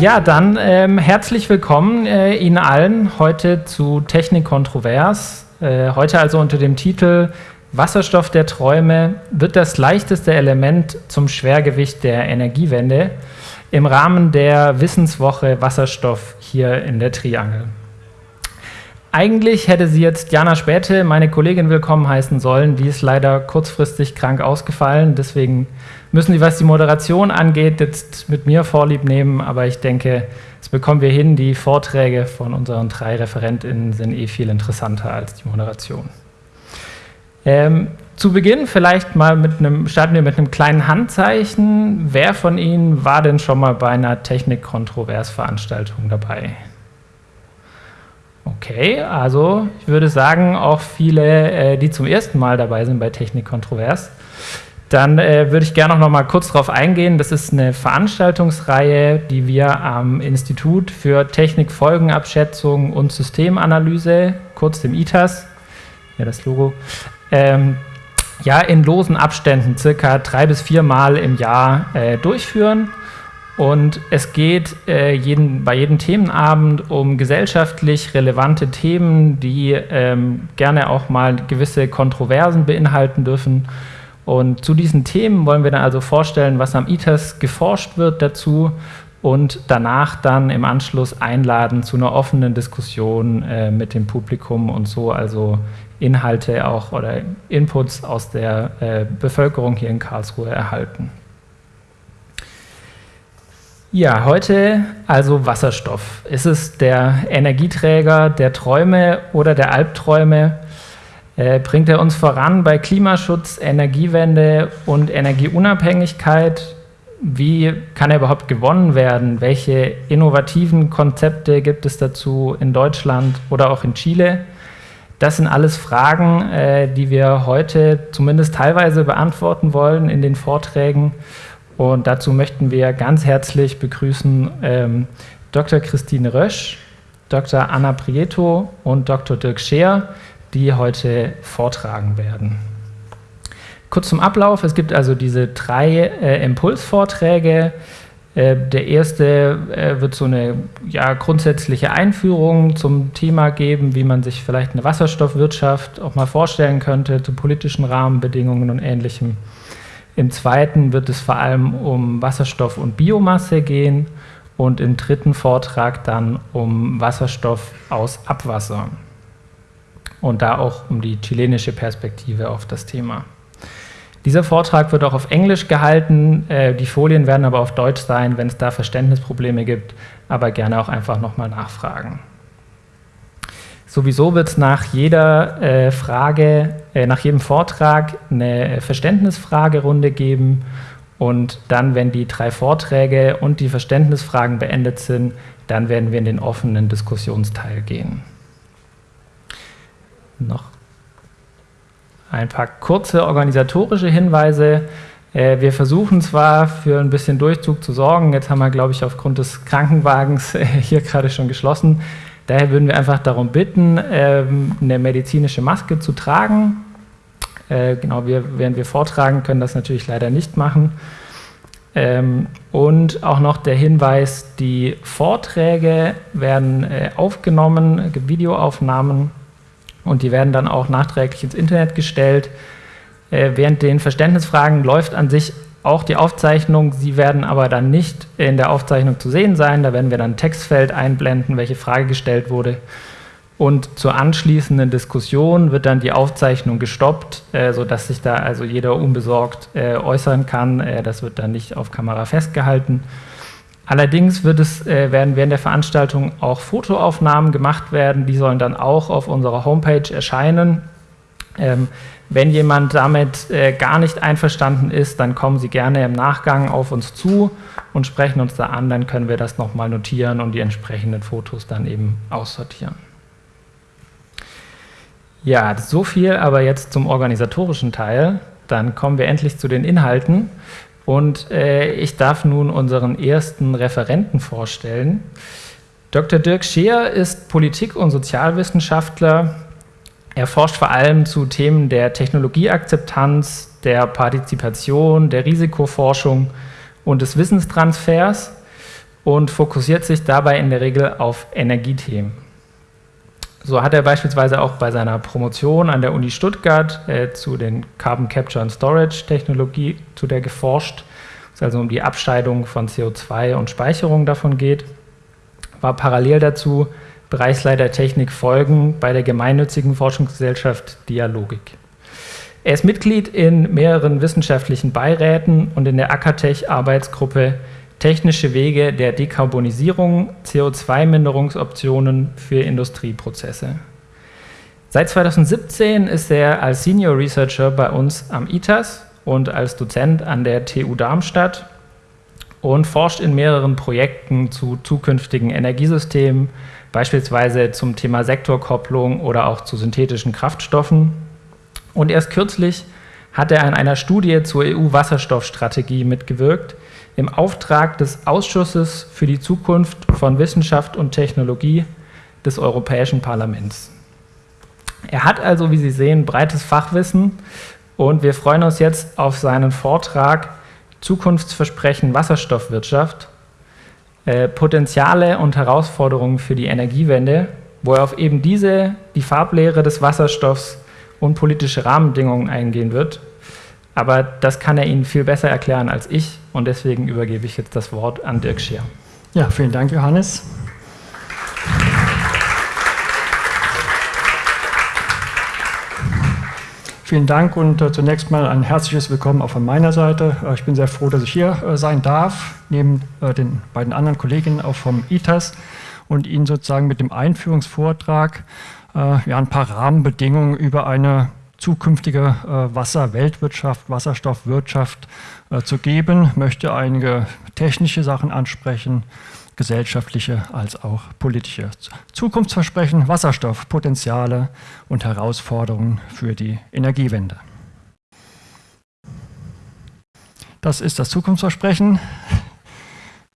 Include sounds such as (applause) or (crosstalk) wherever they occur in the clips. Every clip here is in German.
Ja, dann ähm, herzlich willkommen äh, Ihnen allen heute zu Technik Kontrovers. Äh, heute also unter dem Titel Wasserstoff der Träume wird das leichteste Element zum Schwergewicht der Energiewende im Rahmen der Wissenswoche Wasserstoff hier in der Triangel. Eigentlich hätte sie jetzt Jana Späte, meine Kollegin, willkommen heißen sollen. Die ist leider kurzfristig krank ausgefallen. Deswegen müssen Sie, was die Moderation angeht, jetzt mit mir Vorlieb nehmen. Aber ich denke, das bekommen wir hin. Die Vorträge von unseren drei ReferentInnen sind eh viel interessanter als die Moderation. Ähm, zu Beginn vielleicht mal mit einem, starten wir mit einem kleinen Handzeichen. Wer von Ihnen war denn schon mal bei einer Technik-Kontrovers-Veranstaltung dabei? Okay, also ich würde sagen, auch viele, äh, die zum ersten Mal dabei sind bei Technik Kontrovers. Dann äh, würde ich gerne noch mal kurz darauf eingehen. Das ist eine Veranstaltungsreihe, die wir am Institut für Technikfolgenabschätzung und Systemanalyse, kurz dem ITAS, ja das Logo, ähm, ja in losen Abständen, circa drei bis vier Mal im Jahr äh, durchführen. Und es geht äh, jeden, bei jedem Themenabend um gesellschaftlich relevante Themen, die ähm, gerne auch mal gewisse Kontroversen beinhalten dürfen. Und zu diesen Themen wollen wir dann also vorstellen, was am ITES geforscht wird dazu und danach dann im Anschluss einladen zu einer offenen Diskussion äh, mit dem Publikum und so also Inhalte auch oder Inputs aus der äh, Bevölkerung hier in Karlsruhe erhalten. Ja, heute also Wasserstoff. Ist es der Energieträger der Träume oder der Albträume? Äh, bringt er uns voran bei Klimaschutz, Energiewende und Energieunabhängigkeit? Wie kann er überhaupt gewonnen werden? Welche innovativen Konzepte gibt es dazu in Deutschland oder auch in Chile? Das sind alles Fragen, äh, die wir heute zumindest teilweise beantworten wollen in den Vorträgen. Und dazu möchten wir ganz herzlich begrüßen ähm, Dr. Christine Rösch, Dr. Anna Prieto und Dr. Dirk Scheer, die heute vortragen werden. Kurz zum Ablauf, es gibt also diese drei äh, Impulsvorträge. Äh, der erste äh, wird so eine ja, grundsätzliche Einführung zum Thema geben, wie man sich vielleicht eine Wasserstoffwirtschaft auch mal vorstellen könnte, zu politischen Rahmenbedingungen und Ähnlichem. Im zweiten wird es vor allem um Wasserstoff und Biomasse gehen und im dritten Vortrag dann um Wasserstoff aus Abwasser und da auch um die chilenische Perspektive auf das Thema. Dieser Vortrag wird auch auf Englisch gehalten, äh, die Folien werden aber auf Deutsch sein, wenn es da Verständnisprobleme gibt, aber gerne auch einfach nochmal nachfragen. Sowieso wird es nach jeder äh, Frage, äh, nach jedem Vortrag eine Verständnisfragerunde geben und dann, wenn die drei Vorträge und die Verständnisfragen beendet sind, dann werden wir in den offenen Diskussionsteil gehen. Noch ein paar kurze organisatorische Hinweise. Äh, wir versuchen zwar für ein bisschen Durchzug zu sorgen, jetzt haben wir, glaube ich, aufgrund des Krankenwagens äh, hier gerade schon geschlossen, Daher würden wir einfach darum bitten, ähm, eine medizinische Maske zu tragen. Äh, genau, während wir vortragen, können das natürlich leider nicht machen. Ähm, und auch noch der Hinweis, die Vorträge werden äh, aufgenommen, es gibt Videoaufnahmen und die werden dann auch nachträglich ins Internet gestellt. Äh, während den Verständnisfragen läuft an sich auch die Aufzeichnung. Sie werden aber dann nicht in der Aufzeichnung zu sehen sein. Da werden wir dann ein Textfeld einblenden, welche Frage gestellt wurde. Und zur anschließenden Diskussion wird dann die Aufzeichnung gestoppt, äh, sodass sich da also jeder unbesorgt äh, äußern kann. Äh, das wird dann nicht auf Kamera festgehalten. Allerdings wird es, äh, werden während der Veranstaltung auch Fotoaufnahmen gemacht werden. Die sollen dann auch auf unserer Homepage erscheinen. Ähm, wenn jemand damit äh, gar nicht einverstanden ist, dann kommen Sie gerne im Nachgang auf uns zu und sprechen uns da an, dann können wir das nochmal notieren und die entsprechenden Fotos dann eben aussortieren. Ja, so viel aber jetzt zum organisatorischen Teil. Dann kommen wir endlich zu den Inhalten und äh, ich darf nun unseren ersten Referenten vorstellen. Dr. Dirk Scheer ist Politik- und Sozialwissenschaftler, er forscht vor allem zu Themen der Technologieakzeptanz, der Partizipation, der Risikoforschung und des Wissenstransfers. und fokussiert sich dabei in der Regel auf Energiethemen. So hat er beispielsweise auch bei seiner Promotion an der Uni Stuttgart äh, zu den Carbon Capture and Storage Technologie, zu der geforscht, es also um die Abscheidung von CO2 und Speicherung davon geht, war parallel dazu Bereichsleiter Technik Folgen bei der gemeinnützigen Forschungsgesellschaft Dialogik. Er ist Mitglied in mehreren wissenschaftlichen Beiräten und in der Ackertech-Arbeitsgruppe Technische Wege der Dekarbonisierung, CO2-Minderungsoptionen für Industrieprozesse. Seit 2017 ist er als Senior Researcher bei uns am ITAS und als Dozent an der TU Darmstadt und forscht in mehreren Projekten zu zukünftigen Energiesystemen, beispielsweise zum Thema Sektorkopplung oder auch zu synthetischen Kraftstoffen. Und erst kürzlich hat er an einer Studie zur EU-Wasserstoffstrategie mitgewirkt, im Auftrag des Ausschusses für die Zukunft von Wissenschaft und Technologie des Europäischen Parlaments. Er hat also, wie Sie sehen, breites Fachwissen und wir freuen uns jetzt auf seinen Vortrag Zukunftsversprechen Wasserstoffwirtschaft, äh, Potenziale und Herausforderungen für die Energiewende, wo er auf eben diese, die Farblehre des Wasserstoffs und politische Rahmenbedingungen eingehen wird. Aber das kann er Ihnen viel besser erklären als ich und deswegen übergebe ich jetzt das Wort an Dirk Schier. Ja, vielen Dank, Johannes. Vielen Dank und äh, zunächst mal ein herzliches Willkommen auch von meiner Seite. Äh, ich bin sehr froh, dass ich hier äh, sein darf, neben den beiden anderen Kolleginnen auch vom ITAS und Ihnen sozusagen mit dem Einführungsvortrag ja, ein paar Rahmenbedingungen über eine zukünftige Wasserweltwirtschaft, Wasserstoffwirtschaft zu geben, möchte einige technische Sachen ansprechen, gesellschaftliche als auch politische. Zukunftsversprechen, Wasserstoffpotenziale und Herausforderungen für die Energiewende. Das ist das Zukunftsversprechen.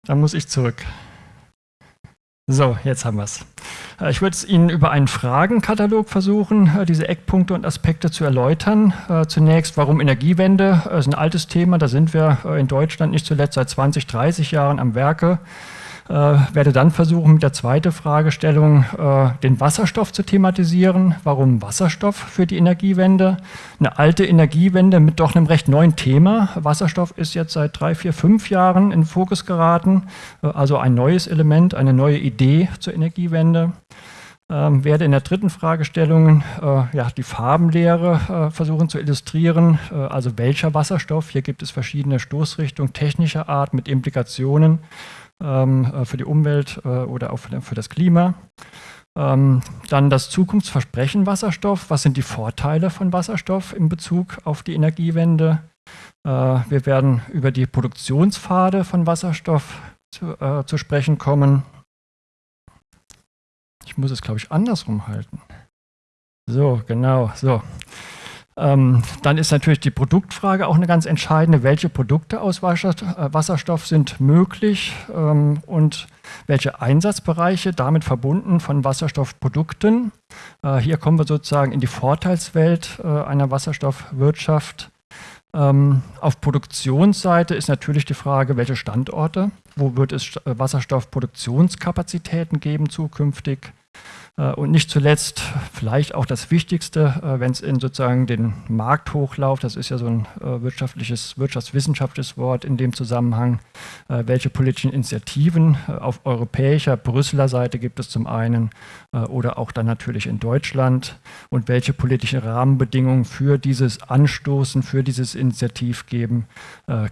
Da muss ich zurück. So, jetzt haben wir es. Äh, ich würde es Ihnen über einen Fragenkatalog versuchen, äh, diese Eckpunkte und Aspekte zu erläutern. Äh, zunächst, warum Energiewende? Das ist ein altes Thema, da sind wir in Deutschland nicht zuletzt seit 20, 30 Jahren am Werke. Äh, werde dann versuchen, mit der zweiten Fragestellung äh, den Wasserstoff zu thematisieren. Warum Wasserstoff für die Energiewende? Eine alte Energiewende mit doch einem recht neuen Thema. Wasserstoff ist jetzt seit drei, vier, fünf Jahren in Fokus geraten. Äh, also ein neues Element, eine neue Idee zur Energiewende. Ähm, werde in der dritten Fragestellung äh, ja, die Farbenlehre äh, versuchen zu illustrieren, äh, also welcher Wasserstoff. Hier gibt es verschiedene Stoßrichtungen technischer Art mit Implikationen für die Umwelt äh, oder auch für, für das Klima. Ähm, dann das Zukunftsversprechen Wasserstoff. Was sind die Vorteile von Wasserstoff in Bezug auf die Energiewende? Äh, wir werden über die Produktionspfade von Wasserstoff zu, äh, zu sprechen kommen. Ich muss es, glaube ich, andersrum halten. So, genau, so. Ähm, dann ist natürlich die Produktfrage auch eine ganz entscheidende. Welche Produkte aus Wasserstoff sind möglich ähm, und welche Einsatzbereiche damit verbunden von Wasserstoffprodukten? Äh, hier kommen wir sozusagen in die Vorteilswelt äh, einer Wasserstoffwirtschaft. Ähm, auf Produktionsseite ist natürlich die Frage, welche Standorte, wo wird es äh, Wasserstoffproduktionskapazitäten geben zukünftig? Äh, und nicht zuletzt vielleicht auch das Wichtigste, äh, wenn es in sozusagen den Markthochlauf, das ist ja so ein äh, wirtschaftliches, wirtschaftswissenschaftliches Wort in dem Zusammenhang, welche politischen Initiativen auf europäischer, Brüsseler Seite gibt es zum einen oder auch dann natürlich in Deutschland und welche politischen Rahmenbedingungen für dieses Anstoßen, für dieses Initiativgeben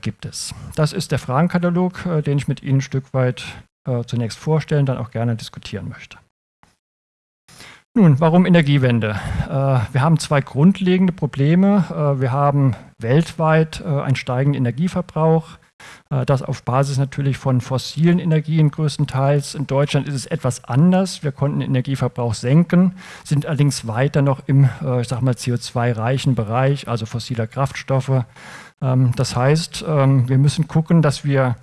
gibt es. Das ist der Fragenkatalog, den ich mit Ihnen ein Stück weit zunächst vorstellen, dann auch gerne diskutieren möchte. Nun, warum Energiewende? Äh, wir haben zwei grundlegende Probleme. Äh, wir haben weltweit äh, einen steigenden Energieverbrauch. Das auf Basis natürlich von fossilen Energien größtenteils. In Deutschland ist es etwas anders. Wir konnten den Energieverbrauch senken, sind allerdings weiter noch im, ich sag mal, CO2-reichen Bereich, also fossiler Kraftstoffe. Ähm, das heißt, ähm, wir müssen gucken, dass wir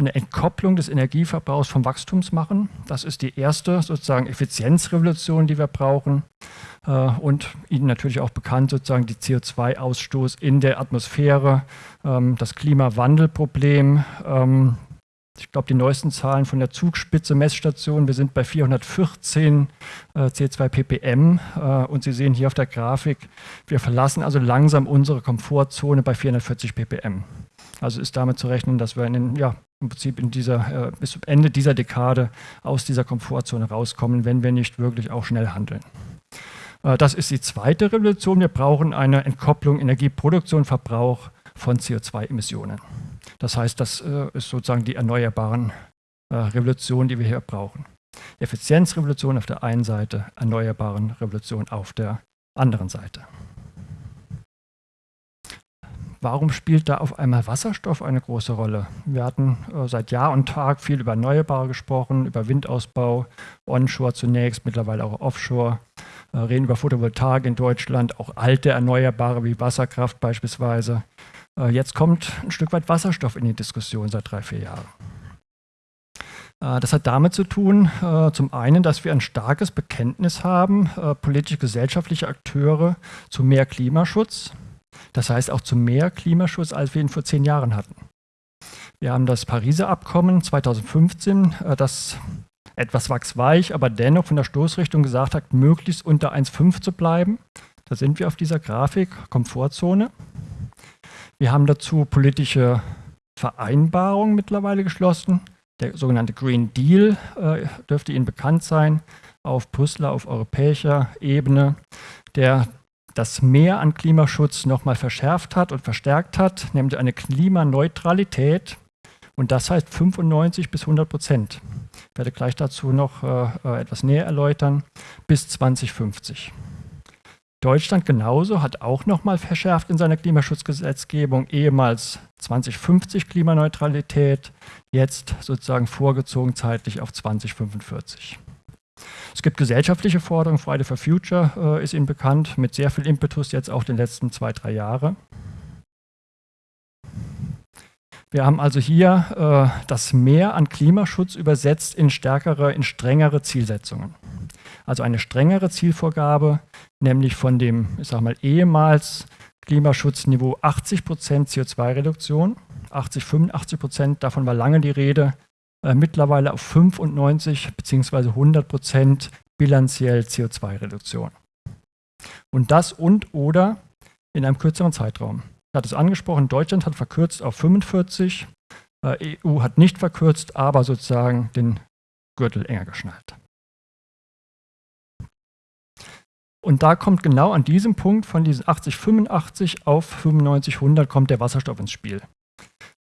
eine Entkopplung des Energieverbrauchs vom Wachstums machen. Das ist die erste sozusagen Effizienzrevolution, die wir brauchen. Äh, und Ihnen natürlich auch bekannt sozusagen die CO2-Ausstoß in der Atmosphäre, ähm, das Klimawandelproblem, ähm, Ich glaube, die neuesten Zahlen von der Zugspitze Messstation, wir sind bei 414 äh, C2 ppm und Sie sehen hier auf der Grafik, wir verlassen also langsam unsere Komfortzone bei 440 ppm. Also ist damit zu rechnen, dass wir in den, ja, im Prinzip in dieser, äh, bis zum Ende dieser Dekade aus dieser Komfortzone rauskommen, wenn wir nicht wirklich auch schnell handeln. Äh, das ist die zweite Revolution. Wir brauchen eine Entkopplung Energieproduktion, Verbrauch von CO2-Emissionen. Das heißt, das äh, ist sozusagen die erneuerbaren äh, Revolution, die wir hier brauchen. Effizienzrevolution auf der einen Seite, erneuerbaren Revolution auf der anderen Seite. Warum spielt da auf einmal Wasserstoff eine große Rolle? Wir hatten äh, seit Jahr und Tag viel über Erneuerbare gesprochen, über Windausbau, Onshore zunächst, mittlerweile auch Offshore, äh, reden über Photovoltaik in Deutschland, auch alte Erneuerbare wie Wasserkraft beispielsweise. Äh, jetzt kommt ein Stück weit Wasserstoff in die Diskussion seit drei, vier Jahren. Äh, das hat damit zu tun, äh, zum einen, dass wir ein starkes Bekenntnis haben, politisch-gesellschaftliche Akteure zu mehr Klimaschutz. Das heißt auch zu mehr Klimaschutz, als wir ihn vor zehn Jahren hatten. Wir haben das Pariser Abkommen 2015, das etwas wachsweich, aber dennoch von der Stoßrichtung gesagt hat, möglichst unter 1,5 zu bleiben. Da sind wir auf dieser Grafik, Komfortzone. Wir haben dazu politische Vereinbarungen mittlerweile geschlossen. Der sogenannte Green Deal äh, dürfte Ihnen bekannt sein, auf Brüsseler, auf europäischer Ebene, der das Mehr an Klimaschutz nochmal verschärft hat und verstärkt hat, nämlich eine Klimaneutralität. Und das heißt 95 bis 100 Prozent. Ich werde gleich dazu noch äh, äh etwas näher erläutern, bis 2050. Deutschland genauso hat auch nochmal verschärft in seiner Klimaschutzgesetzgebung, ehemals 2050 Klimaneutralität, jetzt sozusagen vorgezogen zeitlich auf 2045. Es gibt gesellschaftliche Forderungen, Friday for Future äh, ist Ihnen bekannt, mit sehr viel Impetus jetzt auch den letzten zwei, drei Jahre. Wir haben also hier äh, das Mehr an Klimaschutz übersetzt in stärkere, in strengere Zielsetzungen. Also eine strengere Zielvorgabe, nämlich von dem, ich sage mal, ehemals Klimaschutzniveau 80% CO2-Reduktion, 80, 85% davon war lange die Rede, äh, mittlerweile auf 95 bzw. 100% bilanziell CO2-Reduktion. Und das und oder in einem kürzeren Zeitraum. Ich hatte es angesprochen, Deutschland hat verkürzt auf 45, äh, EU hat nicht verkürzt, aber sozusagen den Gürtel enger geschnallt. Und da kommt genau an diesem Punkt von diesen 80, 85 auf 95, 100 kommt der Wasserstoff ins Spiel.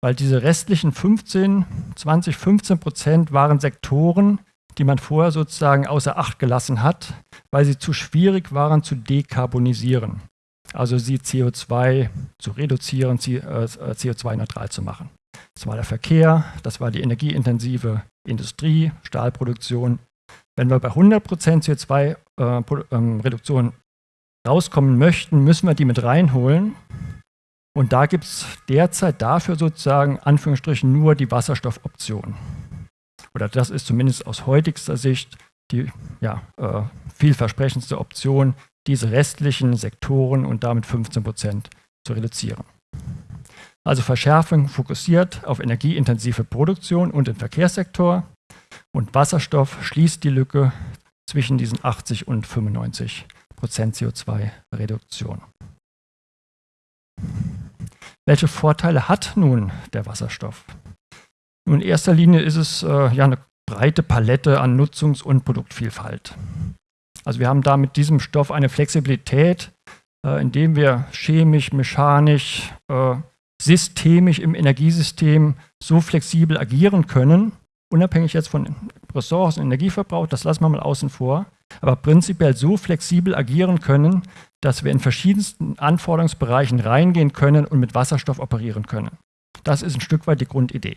Weil diese restlichen 15, 20, 15 Prozent waren Sektoren, die man vorher sozusagen außer Acht gelassen hat, weil sie zu schwierig waren zu dekarbonisieren. Also sie CO2 zu reduzieren, CO2-neutral äh, zu machen. Das war der Verkehr, das war die energieintensive Industrie, Stahlproduktion, wenn wir bei 100% CO2-Reduktion äh, ähm, rauskommen möchten, müssen wir die mit reinholen. Und da gibt es derzeit dafür sozusagen Anführungsstrichen nur die Wasserstoffoption. Oder das ist zumindest aus heutigster Sicht die ja, äh, vielversprechendste Option, diese restlichen Sektoren und damit 15 Prozent zu reduzieren. Also Verschärfung fokussiert auf energieintensive Produktion und den Verkehrssektor, und Wasserstoff schließt die Lücke zwischen diesen 80 und 95 Prozent CO2-Reduktion. Welche Vorteile hat nun der Wasserstoff? In erster Linie ist es äh, ja eine breite Palette an Nutzungs- und Produktvielfalt. Also wir haben da mit diesem Stoff eine Flexibilität, äh, indem wir chemisch, mechanisch, äh, systemisch im Energiesystem so flexibel agieren können, unabhängig jetzt von Ressourcen, Energieverbrauch, das lassen wir mal außen vor, aber prinzipiell so flexibel agieren können, dass wir in verschiedensten Anforderungsbereichen reingehen können und mit Wasserstoff operieren können. Das ist ein Stück weit die Grundidee.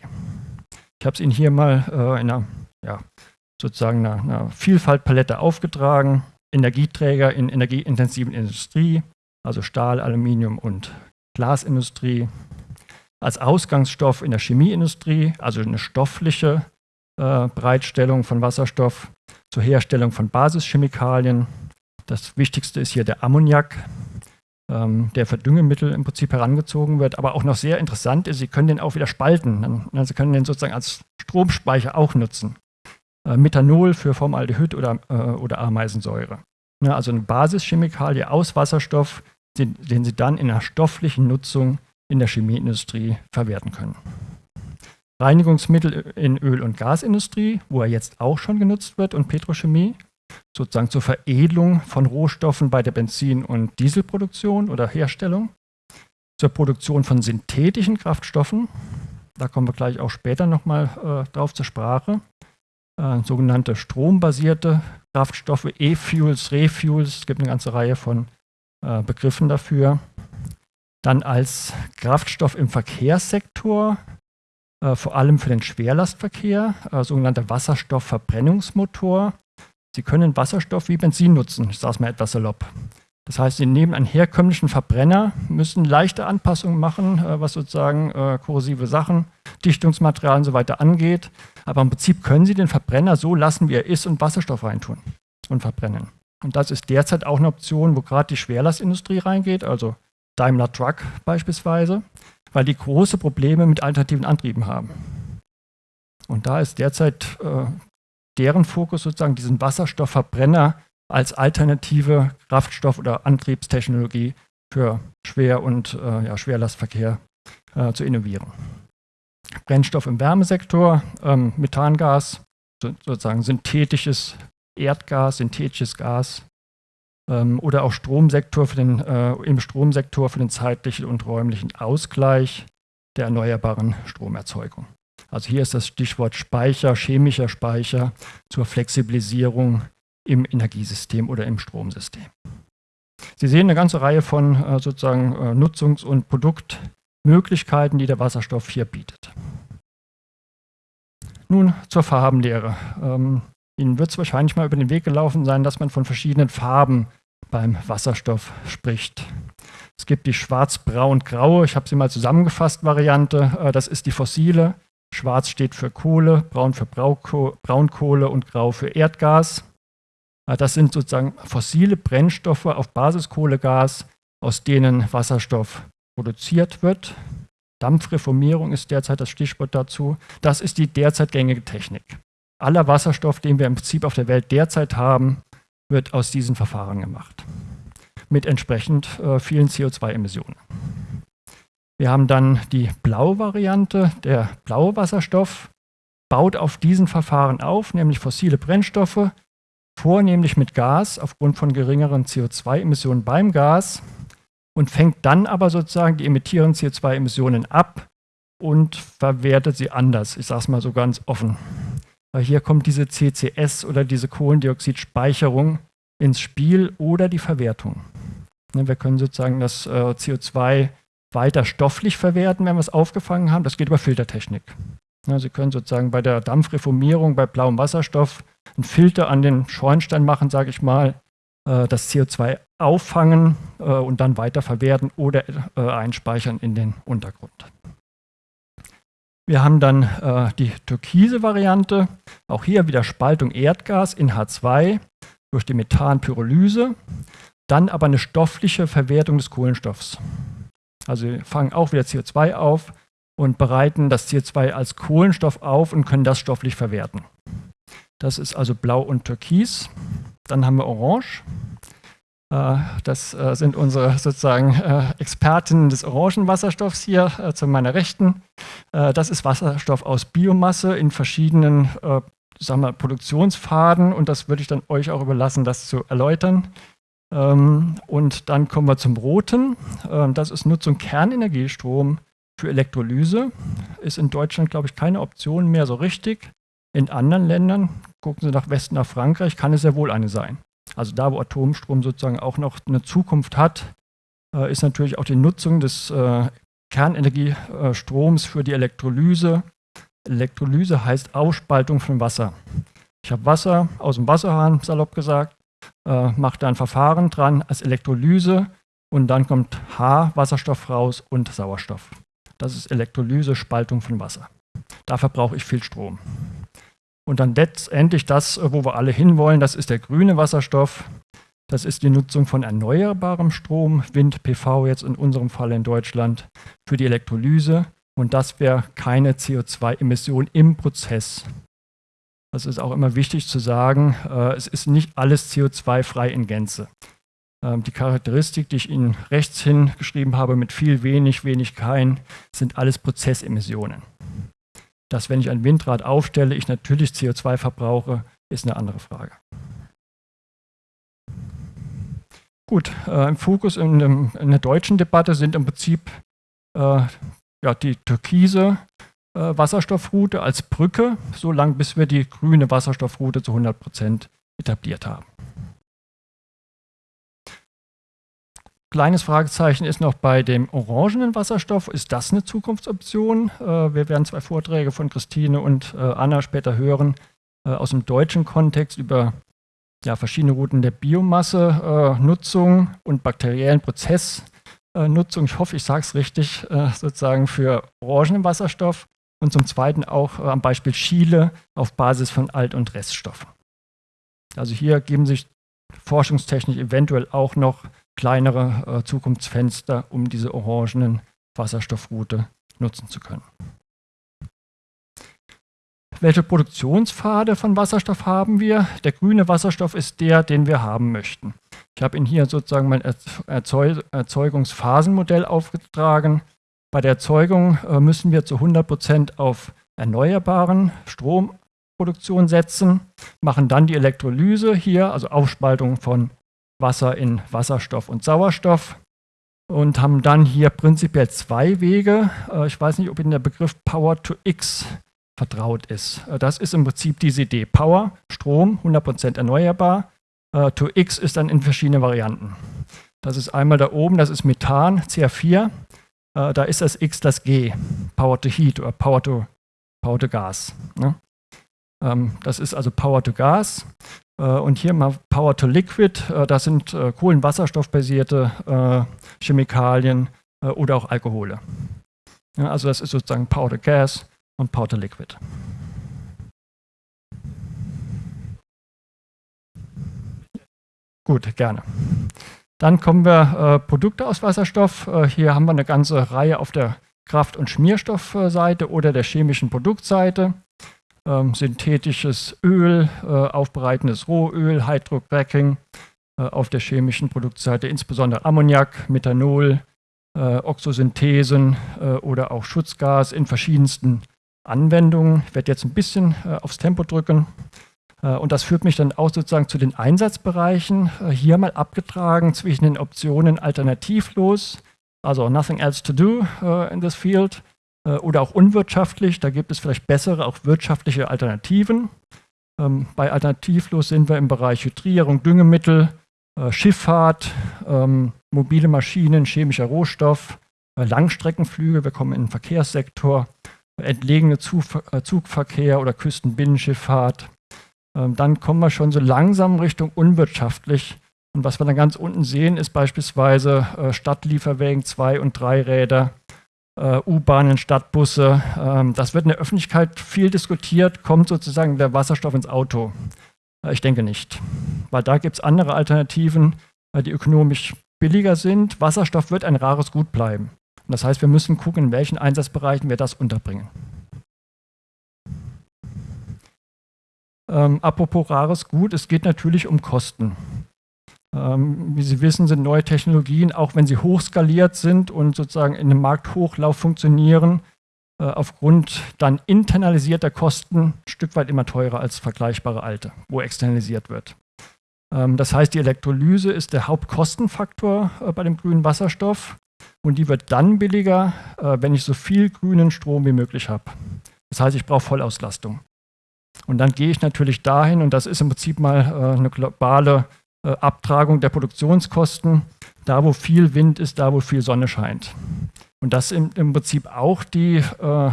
Ich habe es Ihnen hier mal äh, in einer, ja, sozusagen einer, einer Vielfaltpalette aufgetragen. Energieträger in energieintensiven Industrie, also Stahl, Aluminium und Glasindustrie. Als Ausgangsstoff in der Chemieindustrie, also eine stoffliche äh, Bereitstellung von Wasserstoff zur Herstellung von Basischemikalien. Das wichtigste ist hier der Ammoniak, ähm, der für Düngemittel im Prinzip herangezogen wird, aber auch noch sehr interessant ist, Sie können den auch wieder spalten. Also Sie können den sozusagen als Stromspeicher auch nutzen. Äh, Methanol für Formaldehyd oder, äh, oder Ameisensäure. Ja, also eine Basischemikalie aus Wasserstoff, den, den Sie dann in einer stofflichen Nutzung in der Chemieindustrie verwerten können. Reinigungsmittel in Öl- und Gasindustrie, wo er jetzt auch schon genutzt wird, und Petrochemie, sozusagen zur Veredelung von Rohstoffen bei der Benzin- und Dieselproduktion oder Herstellung, zur Produktion von synthetischen Kraftstoffen, da kommen wir gleich auch später nochmal äh, drauf zur Sprache, äh, sogenannte strombasierte Kraftstoffe, E-Fuels, Refuels, es gibt eine ganze Reihe von äh, Begriffen dafür. Dann als Kraftstoff im Verkehrssektor, äh, vor allem für den Schwerlastverkehr, äh, sogenannter Wasserstoffverbrennungsmotor. Sie können Wasserstoff wie Benzin nutzen, ich sage es mal etwas salopp. Das heißt, Sie nehmen einen herkömmlichen Verbrenner, müssen leichte Anpassungen machen, äh, was sozusagen äh, korrosive Sachen, Dichtungsmaterial und so weiter angeht. Aber im Prinzip können Sie den Verbrenner so lassen, wie er ist und Wasserstoff reintun und verbrennen. Und das ist derzeit auch eine Option, wo gerade die Schwerlastindustrie reingeht, also Daimler Truck beispielsweise, weil die große Probleme mit alternativen Antrieben haben. Und da ist derzeit äh, deren Fokus sozusagen diesen Wasserstoffverbrenner als alternative Kraftstoff- oder Antriebstechnologie für Schwer- und äh, ja, Schwerlastverkehr äh, zu innovieren. Brennstoff im Wärmesektor, ähm, Methangas, so, sozusagen synthetisches Erdgas, synthetisches Gas ähm, oder auch Stromsektor für den, äh, im Stromsektor für den zeitlichen und räumlichen Ausgleich der erneuerbaren Stromerzeugung. Also hier ist das Stichwort Speicher, chemischer Speicher zur Flexibilisierung im Energiesystem oder im Stromsystem. Sie sehen eine ganze Reihe von äh, sozusagen äh, Nutzungs- und Produktmöglichkeiten, die der Wasserstoff hier bietet. Nun zur Farbenlehre. Ähm, Ihnen wird es wahrscheinlich mal über den Weg gelaufen sein, dass man von verschiedenen Farben beim Wasserstoff spricht. Es gibt die schwarz-braun-graue, ich habe sie mal zusammengefasst, Variante. Äh, das ist die fossile. Schwarz steht für Kohle, braun für Braunkohle und grau für Erdgas. Äh, das sind sozusagen fossile Brennstoffe auf Basis Kohlegas, aus denen Wasserstoff produziert wird. Dampfreformierung ist derzeit das Stichwort dazu. Das ist die derzeit gängige Technik. Aller Wasserstoff, den wir im Prinzip auf der Welt derzeit haben, wird aus diesen Verfahren gemacht. Mit entsprechend äh, vielen CO2-Emissionen. Wir haben dann die blaue Variante. Der blaue Wasserstoff baut auf diesen Verfahren auf, nämlich fossile Brennstoffe, vornehmlich mit Gas aufgrund von geringeren CO2-Emissionen beim Gas und fängt dann aber sozusagen die emittierenden CO2-Emissionen ab und verwertet sie anders. Ich sage es mal so ganz offen. Weil hier kommt diese CCS oder diese Kohlendioxidspeicherung ins Spiel oder die Verwertung. Ne, wir können sozusagen das äh, CO2 weiter stofflich verwerten, wenn wir es aufgefangen haben. Das geht über Filtertechnik. Sie können sozusagen bei der Dampfreformierung bei blauem Wasserstoff einen Filter an den Schornstein machen, sage ich mal, äh, das CO2 auffangen äh, und dann weiterverwerten oder einspeichern in den Untergrund. Wir haben dann äh, die türkise Variante, auch hier wieder Spaltung Erdgas in H2 durch die Methanpyrolyse, dann aber eine stoffliche Verwertung des Kohlenstoffs. Also wir fangen auch wieder CO2 auf und bereiten das CO2 als Kohlenstoff auf und können das stofflich verwerten. Das ist also blau und türkis. Dann haben wir orange. Äh, das äh, sind unsere sozusagen äh, Expertinnen des Orangenwasserstoffs hier zu meiner Rechten. Das ist Wasserstoff aus Biomasse in verschiedenen sagen wir, Produktionspfaden und das würde ich dann euch auch überlassen, das zu erläutern. Ähm, und dann kommen wir zum Roten. Ähm, das ist Nutzung Kernenergiestrom für Elektrolyse. Ist in Deutschland, glaube ich, keine Option mehr so richtig. In anderen Ländern, gucken Sie nach Westen, nach Frankreich, kann es sehr wohl eine sein. Also da, wo Atomstrom sozusagen auch noch eine Zukunft hat, äh, ist natürlich auch die Nutzung des äh, Kernenergiestroms für die Elektrolyse. Elektrolyse heißt Ausspaltung von Wasser. Ich habe Wasser aus dem Wasserhahn, salopp gesagt, äh, mache da ein Verfahren dran als Elektrolyse und dann kommt H, Wasserstoff raus und Sauerstoff. Das ist Elektrolyse, Spaltung von Wasser. Dafür brauche ich viel Strom. Und dann letztendlich das, wo wir alle hinwollen, das ist der grüne Wasserstoff. Das ist die Nutzung von erneuerbarem Strom, Wind, PV jetzt in unserem Fall in Deutschland, für die Elektrolyse und das wäre keine CO2-Emission im Prozess. Das ist auch immer wichtig zu sagen, äh, es ist nicht alles CO2-frei in Gänze. Ähm, die Charakteristik, die ich Ihnen rechts hin geschrieben habe, mit viel, wenig, wenig, kein, sind alles Prozessemissionen. Dass, wenn ich ein Windrad aufstelle, ich natürlich CO2 verbrauche, ist eine andere Frage. Gut, äh, im Fokus in, dem, in, der deutschen Debatte sind im Prinzip äh, ja, die türkise Wasserstoffroute als Brücke, so lange bis wir die grüne Wasserstoffroute zu 100 Prozent etabliert haben. Kleines Fragezeichen ist noch bei dem orangenen Wasserstoff. Ist das eine Zukunftsoption? Äh, wir werden zwei Vorträge von Christine und äh, Anna später hören äh, aus dem deutschen Kontext über ja, verschiedene Routen der Biomasse-Nutzung und bakteriellen Prozessnutzung. Ich hoffe, ich sage es richtig, sozusagen für orangenen Wasserstoff und zum Zweiten auch am Beispiel Chile auf Basis von Alt- und Reststoffen. Also hier geben sich forschungstechnisch eventuell auch noch kleinere äh, Zukunftsfenster, um diese orangenen Wasserstoffroute nutzen zu können. Welche Produktionspfade von Wasserstoff haben wir? Der grüne Wasserstoff ist der, den wir haben möchten. Ich habe Ihnen hier sozusagen mein Erzeugungsphasenmodell aufgetragen. Bei der Erzeugung äh, müssen wir zu 100 Prozent auf erneuerbaren Stromproduktion setzen, machen dann die Elektrolyse hier, also Aufspaltung von Wasser in Wasserstoff und Sauerstoff und haben dann hier prinzipiell zwei Wege. Äh, ich weiß nicht, ob Ihnen der Begriff Power to X vertraut ist. Äh, das ist im Prinzip diese Idee. Power, Strom, 100% erneuerbar. To X ist dann in verschiedenen Varianten. Das ist einmal da oben, das ist Methan, CH4. Da ist das X das G, Power to Heat oder Power to, Power to Gas. Ne? Ähm, das ist also Power to Gas. Äh, und hier mal Power to Liquid, äh, das sind äh, kohlenwasserstoffbasierte Chemikalien oder auch Alkohole. also das ist sozusagen Power to Gas und Power to Liquid. Gut, gerne. Dann kommen wir äh, Produkte aus Wasserstoff. Äh, hier haben wir eine ganze Reihe auf der Kraft- und Schmierstoffseite oder der chemischen Produktseite ähm, synthetisches Öl, äh, aufbereitendes Rohöl, Hydrocracking, äh, auf der chemischen Produktseite insbesondere Ammoniak, Methanol, äh, Oxosynthesen äh, oder auch Schutzgas in verschiedensten Anwendungen. Ich werde jetzt ein bisschen aufs Tempo drücken. Äh, und das führt mich dann auch sozusagen zu den Einsatzbereichen. hier mal abgetragen zwischen den Optionen alternativlos, also nothing else to do in this field, äh, oder auch unwirtschaftlich. Da gibt es vielleicht bessere, auch wirtschaftliche Alternativen. Ähm, bei Alternativlos sind wir im Bereich Hydrierung, Düngemittel, äh, Schifffahrt, ähm, mobile Maschinen, chemischer Rohstoff, äh, Langstreckenflüge, wir kommen in den Verkehrssektor, entlegene Zugverkehr oder Küstenbinnenschifffahrt. Ähm, dann kommen wir schon so langsam Richtung unwirtschaftlich. Und was wir dann ganz unten sehen, ist beispielsweise Stadtlieferwägen, Zwei- und Dreiräder, äh, U-Bahnen, Stadtbusse. Ähm, das wird in der Öffentlichkeit viel diskutiert. Kommt sozusagen der Wasserstoff ins Auto? Äh, ich denke nicht, weil da gibt es andere Alternativen, äh, die ökonomisch billiger sind. Wasserstoff wird ein rares Gut bleiben. Und das heißt, wir müssen gucken, in welchen Einsatzbereichen wir das unterbringen. Ähm, apropos rares Gut, es geht natürlich um Kosten. Ähm, wie Sie wissen, sind neue Technologien, auch wenn sie hochskaliert sind und sozusagen in einem Markthochlauf funktionieren, äh, aufgrund dann internalisierter Kosten ein Stück weit immer teurer als vergleichbare alte, wo externalisiert wird. Ähm, das heißt, die Elektrolyse ist der Hauptkostenfaktor äh, bei dem grünen Wasserstoff und die wird dann billiger, äh, wenn ich so viel grünen Strom wie möglich habe. Das heißt, ich brauche Vollauslastung. Und dann gehe ich natürlich dahin, und das ist im Prinzip mal eine globale äh, Abtragung der Produktionskosten, da wo viel Wind ist, da wo viel Sonne scheint. Und das im, im Prinzip auch die, äh,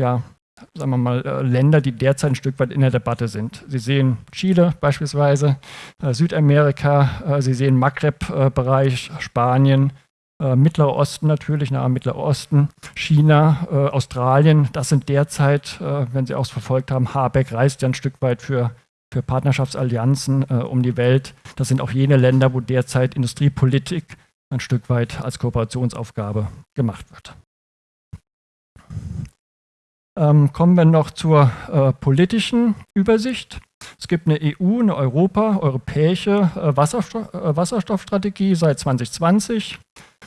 ja, sagen wir mal, äh, Länder, die derzeit ein Stück weit in der Debatte sind. Sie sehen Chile beispielsweise, äh, Südamerika, äh, Sie sehen Maghreb-Bereich, Spanien, äh, Mittlerer Osten natürlich, nahe Mittlerer Osten, China, Australien. Das sind derzeit, wenn Sie auch verfolgt haben, Habeck reist ja ein Stück weit für für Partnerschaftsallianzen äh, um die Welt. Das sind auch jene Länder, wo derzeit Industriepolitik ein Stück weit als Kooperationsaufgabe gemacht wird. Ähm, kommen wir noch zur äh, politischen Übersicht. Es gibt eine EU, eine Europa, europäische äh, Wasserstoff, äh, Wasserstoffstrategie seit 2020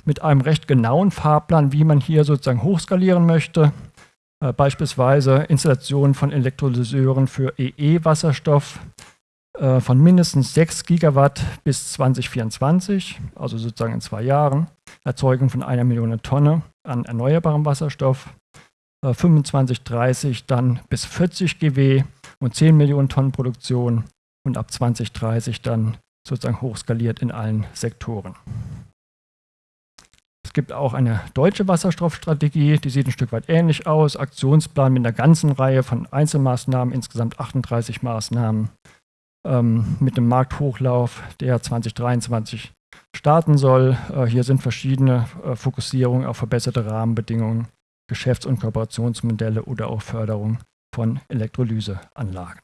mit einem recht genauen Fahrplan, wie man hier sozusagen hochskalieren möchte. Äh, beispielsweise Installation von Elektrolyseuren für EE-Wasserstoff äh, von mindestens 6 Gigawatt bis 2024, also sozusagen in zwei Jahren. Erzeugung von einer Million Tonne an erneuerbarem Wasserstoff. 25, äh, 30 dann bis 40 GW und 10 Millionen Tonnen Produktion und ab 2030 dann sozusagen hochskaliert in allen Sektoren. Es gibt auch eine deutsche Wasserstoffstrategie, die sieht ein Stück weit ähnlich aus. Aktionsplan mit einer ganzen Reihe von Einzelmaßnahmen, insgesamt 38 Maßnahmen, ähm, mit dem Markthochlauf, der 2023 starten soll. Äh, hier sind verschiedene äh, Fokussierungen auf verbesserte Rahmenbedingungen, Geschäfts- und Kooperationsmodelle oder auch Förderung von Elektrolyseanlagen.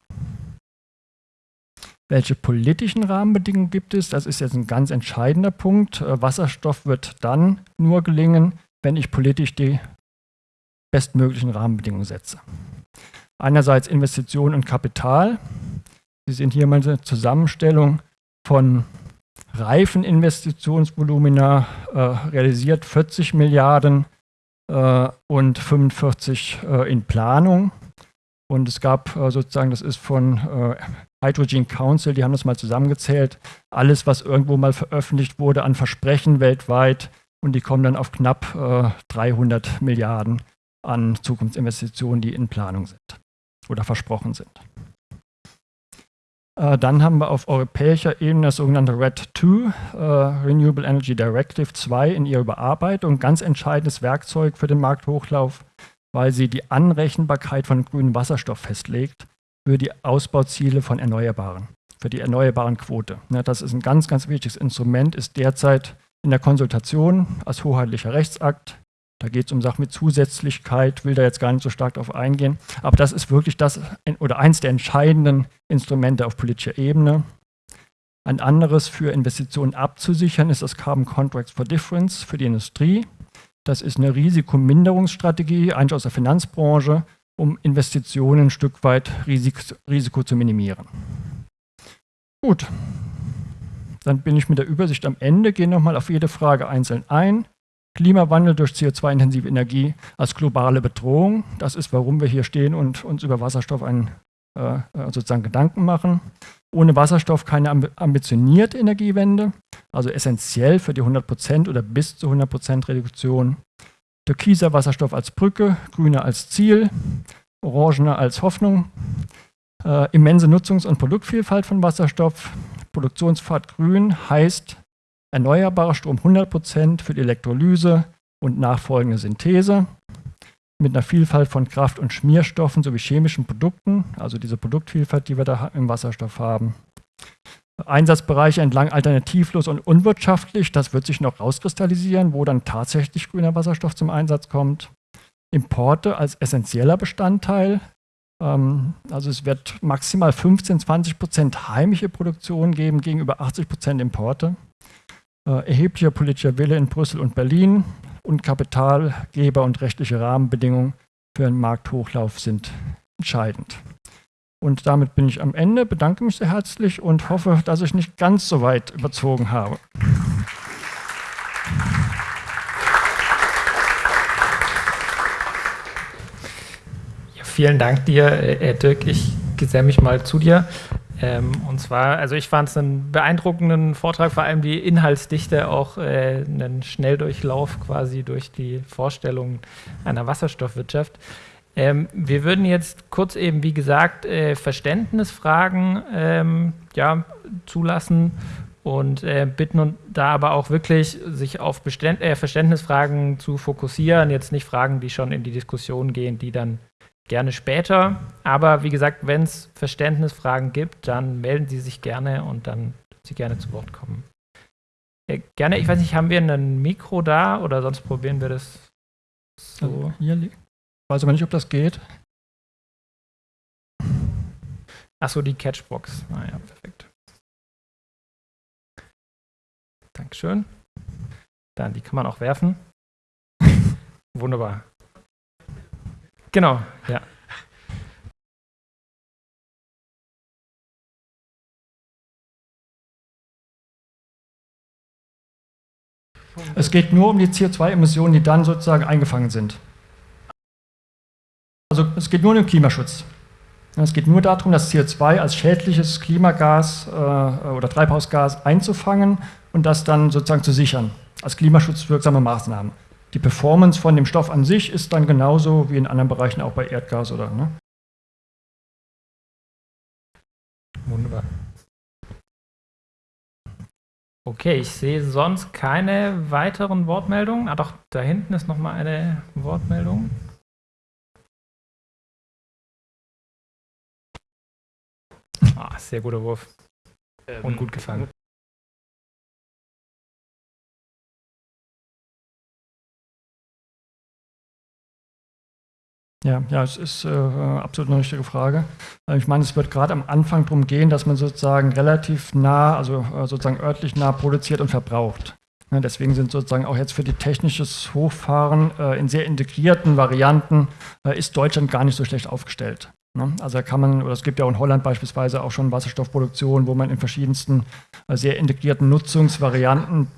Welche politischen Rahmenbedingungen gibt es? Das ist jetzt ein ganz entscheidender Punkt. Äh, Wasserstoff wird dann nur gelingen, wenn ich politisch die bestmöglichen Rahmenbedingungen setze. Einerseits Investitionen und Kapital. Sie sehen hier mal eine Zusammenstellung von reifen Investitionsvolumina, äh, realisiert 40 Milliarden äh, und 45 äh, in Planung. Und es gab äh, sozusagen, das ist von äh, Hydrogen Council, die haben das mal zusammengezählt, alles, was irgendwo mal veröffentlicht wurde an Versprechen weltweit und die kommen dann auf knapp äh, 300 Milliarden an Zukunftsinvestitionen, die in Planung sind oder versprochen sind. Äh, dann haben wir auf europäischer Ebene das sogenannte RED II, äh, Renewable Energy Directive 2 in ihrer Überarbeitung, ganz entscheidendes Werkzeug für den Markthochlauf, weil sie die Anrechenbarkeit von grünem Wasserstoff festlegt für die Ausbauziele von Erneuerbaren, für die erneuerbaren Quote. Ja, das ist ein ganz, ganz wichtiges Instrument, ist derzeit in der Konsultation als hoheitlicher Rechtsakt. Da geht es um Sachen mit Zusätzlichkeit, will da jetzt gar nicht so stark darauf eingehen. Aber das ist wirklich das oder eins der entscheidenden Instrumente auf politischer Ebene. Ein anderes für Investitionen abzusichern ist das Carbon Contracts for Difference für die Industrie. Das ist eine Risikominderungsstrategie, eigentlich aus der Finanzbranche, um Investitionen ein Stück weit Risiko, Risiko zu minimieren. Gut, dann bin ich mit der Übersicht am Ende, gehe nochmal auf jede Frage einzeln ein. Klimawandel durch CO2-intensive Energie als globale Bedrohung. Das ist, warum wir hier stehen und uns über Wasserstoff einen, äh, äh sozusagen Gedanken machen. Ohne Wasserstoff keine ambitionierte Energiewende, also essentiell für die 100% oder bis zu 100% Reduktion. Türkiser Wasserstoff als Brücke, grüner als Ziel, orangener als Hoffnung. Äh, immense Nutzungs- und Produktvielfalt von Wasserstoff. Produktionspfad grün heißt erneuerbarer Strom 100% für die Elektrolyse und nachfolgende Synthese mit einer Vielfalt von Kraft- und Schmierstoffen sowie chemischen Produkten, also diese Produktvielfalt, die wir da im Wasserstoff haben. Einsatzbereiche entlang alternativlos und unwirtschaftlich, das wird sich noch rauskristallisieren, wo dann tatsächlich grüner Wasserstoff zum Einsatz kommt. Importe als essentieller Bestandteil, ähm, also es wird maximal 15, 20 Prozent heimische Produktion geben gegenüber 80 Prozent Importe. Äh, erheblicher politischer Wille in Brüssel und Berlin und Kapitalgeber und rechtliche Rahmenbedingungen für einen Markthochlauf sind entscheidend. Und damit bin ich am Ende, bedanke mich sehr herzlich und hoffe, dass ich nicht ganz so weit überzogen habe. Ja, vielen Dank dir, Herr Dirk. Ich geselle mich mal zu dir. Ähm, und zwar, also ich fand es einen beeindruckenden Vortrag, vor allem die Inhaltsdichte, auch äh, einen Schnelldurchlauf quasi durch die Vorstellung einer Wasserstoffwirtschaft. Ähm, wir würden jetzt kurz eben, wie gesagt, äh, Verständnisfragen ähm, ja, zulassen und äh, bitten da aber auch wirklich sich auf Beständ äh, Verständnisfragen zu fokussieren, jetzt nicht Fragen, die schon in die Diskussion gehen, die dann gerne später. Aber wie gesagt, wenn es Verständnisfragen gibt, dann melden Sie sich gerne und dann Sie gerne zu Wort kommen. Äh, gerne, ich weiß nicht, haben wir ein Mikro da oder sonst probieren wir das so? Hier liegt. Weiß aber nicht, ob das geht. Achso, die Catchbox. Ah ja, perfekt. Dankeschön. Dann, die kann man auch werfen. (laughs) Wunderbar. Genau, ja. Es geht nur um die CO2-Emissionen, die dann sozusagen eingefangen sind. Also es geht nur um den Klimaschutz. Es geht nur darum, das CO2 als schädliches Klimagas äh, oder Treibhausgas einzufangen und das dann sozusagen zu sichern, als klimaschutzwirksame Maßnahmen. Die Performance von dem Stoff an sich ist dann genauso wie in anderen Bereichen auch bei Erdgas oder. Ne? Wunderbar. Okay, ich sehe sonst keine weiteren Wortmeldungen. Ah doch, da hinten ist nochmal eine Wortmeldung. Ah, sehr guter Wurf. Ähm, Und gut gefangen. Ja, ja, es ist äh, absolut eine richtige Frage. Äh, ich meine, es wird gerade am Anfang darum gehen, dass man sozusagen relativ nah, also äh, sozusagen örtlich nah produziert und verbraucht. Ja, deswegen sind sozusagen auch jetzt für die technisches Hochfahren äh, in sehr integrierten Varianten äh, ist Deutschland gar nicht so schlecht aufgestellt. Ne? Also da kann man, oder es gibt ja auch in Holland beispielsweise auch schon Wasserstoffproduktion, wo man in verschiedensten äh, sehr integrierten Nutzungsvarianten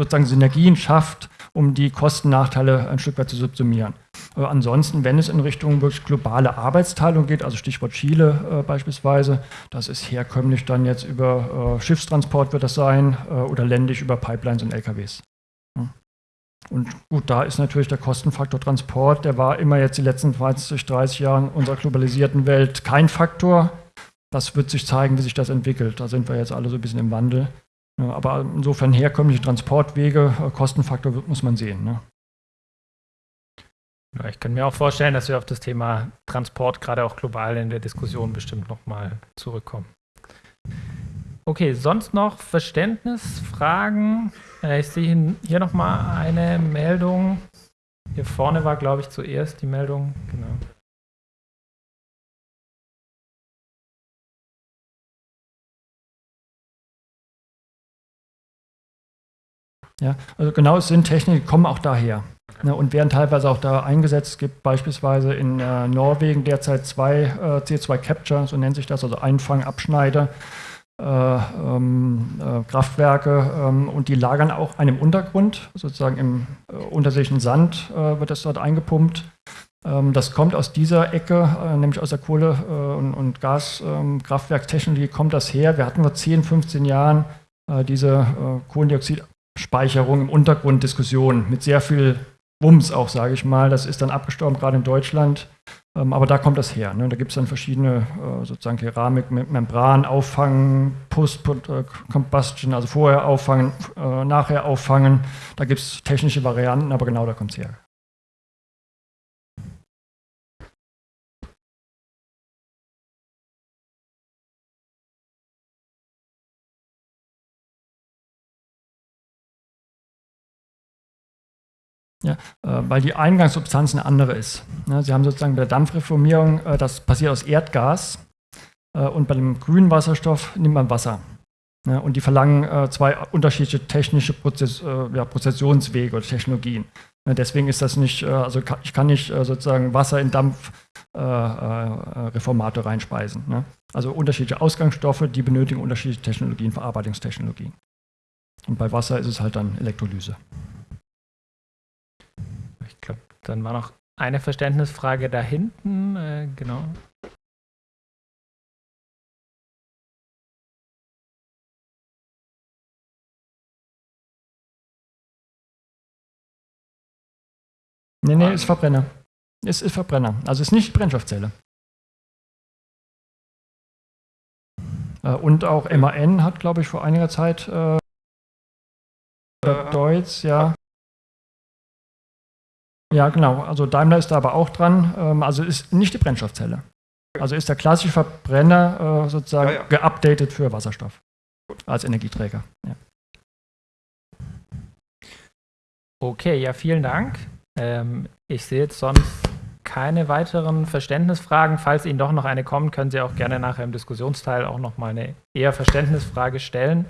sozusagen Synergien schafft, um die Kostennachteile ein Stück weit zu subsumieren. Aber ansonsten, wenn es in Richtung wirklich globale Arbeitsteilung geht, also Stichwort Chile äh, beispielsweise, das ist herkömmlich dann jetzt über äh, Schiffstransport wird das sein äh, oder ländisch über Pipelines und LKWs. Und gut, da ist natürlich der Kostenfaktor Transport, der war immer jetzt die letzten 20, 30 Jahre unserer globalisierten Welt kein Faktor. Das wird sich zeigen, wie sich das entwickelt. Da sind wir jetzt alle so ein bisschen im Wandel. Aber insofern herkömmliche Transportwege, äh, Kostenfaktor muss man sehen. Ne? Ich kann mir auch vorstellen, dass wir auf das Thema Transport gerade auch global in der Diskussion bestimmt nochmal zurückkommen. Okay, sonst noch Verständnisfragen? Äh, ich sehe hier nochmal eine Meldung. Hier vorne war, glaube ich, zuerst die Meldung. Genau. Ja, also genau, sind Techniken, kommen auch daher ne, und werden teilweise auch da eingesetzt. Es gibt beispielsweise in äh, Norwegen derzeit zwei äh, CO2-Capture, so nennt sich das, also Einfang, Abschneider, Kraftwerke ähm, und die lagern auch einem Untergrund, sozusagen im äh, unterseeischen Sand äh, wird das dort eingepumpt. Ähm, das kommt aus dieser Ecke, nämlich aus der Kohle- und, Gaskraftwerkstechnologie kommt das her. Wir hatten vor 10, 15 Jahren diese Kohlendioxid Speicherung im Untergrund Diskussion mit sehr viel Wumms auch, sage ich mal. Das ist dann abgestorben, gerade in Deutschland. Ähm, aber da kommt das her. Ne? Da gibt es dann verschiedene äh, sozusagen Keramik Membran, Auffangen, Post-Combustion, also vorher auffangen, äh, nachher auffangen. Da gibt es technische Varianten, aber genau da kommt es her. Ja, äh, weil die Eingangssubstanz eine andere ist. Sie haben sozusagen bei der Dampfreformierung, äh, das passiert aus Erdgas äh, und bei dem grünen Wasserstoff nimmt man Wasser. Und die verlangen zwei unterschiedliche technische Prozess, Prozessionswege oder Technologien. deswegen ist das nicht, also ich kann nicht sozusagen Wasser in Dampfreformate reinspeisen. Also unterschiedliche Ausgangsstoffe, die benötigen unterschiedliche Technologien, Verarbeitungstechnologien. Und bei Wasser ist es halt dann Elektrolyse. Dann war noch eine Verständnisfrage da hinten. Äh, genau. Nee, nee, ist Verbrenner. Es ist Verbrenner. Also ist nicht Brennstoffzelle. Äh, und auch MAN hat, glaube ich, vor einiger Zeit äh, Deutz, ja. Ja, genau. Also Daimler ist da aber auch dran. Ähm, also ist nicht die Brennstoffzelle. Also ist der klassische Verbrenner äh, sozusagen ja, ja. geupdatet für Wasserstoff als Energieträger. Ja. Okay, ja, vielen Dank. Ähm, ich sehe jetzt sonst keine weiteren Verständnisfragen. Falls Ihnen doch noch eine kommt, können Sie auch gerne nachher im Diskussionsteil auch noch mal eine eher Verständnisfrage stellen.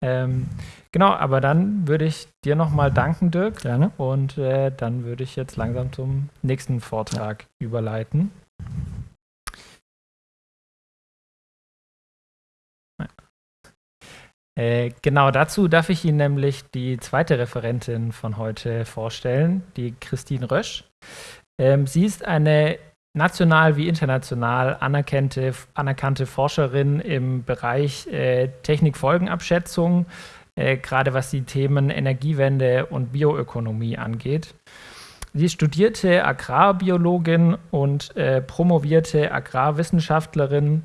Ähm, genau, aber dann würde ich dir nochmal danken, Dirk. Gerne. Und äh, dann würde ich jetzt langsam zum nächsten Vortrag ja. überleiten. Äh, genau dazu darf ich Ihnen nämlich die zweite Referentin von heute vorstellen, die Christine Rösch. Ähm, sie ist eine national wie international anerkannte, anerkannte Forscherin im Bereich äh, Technikfolgenabschätzung, äh, gerade was die Themen Energiewende und Bioökonomie angeht. Sie studierte Agrarbiologin und äh, promovierte Agrarwissenschaftlerin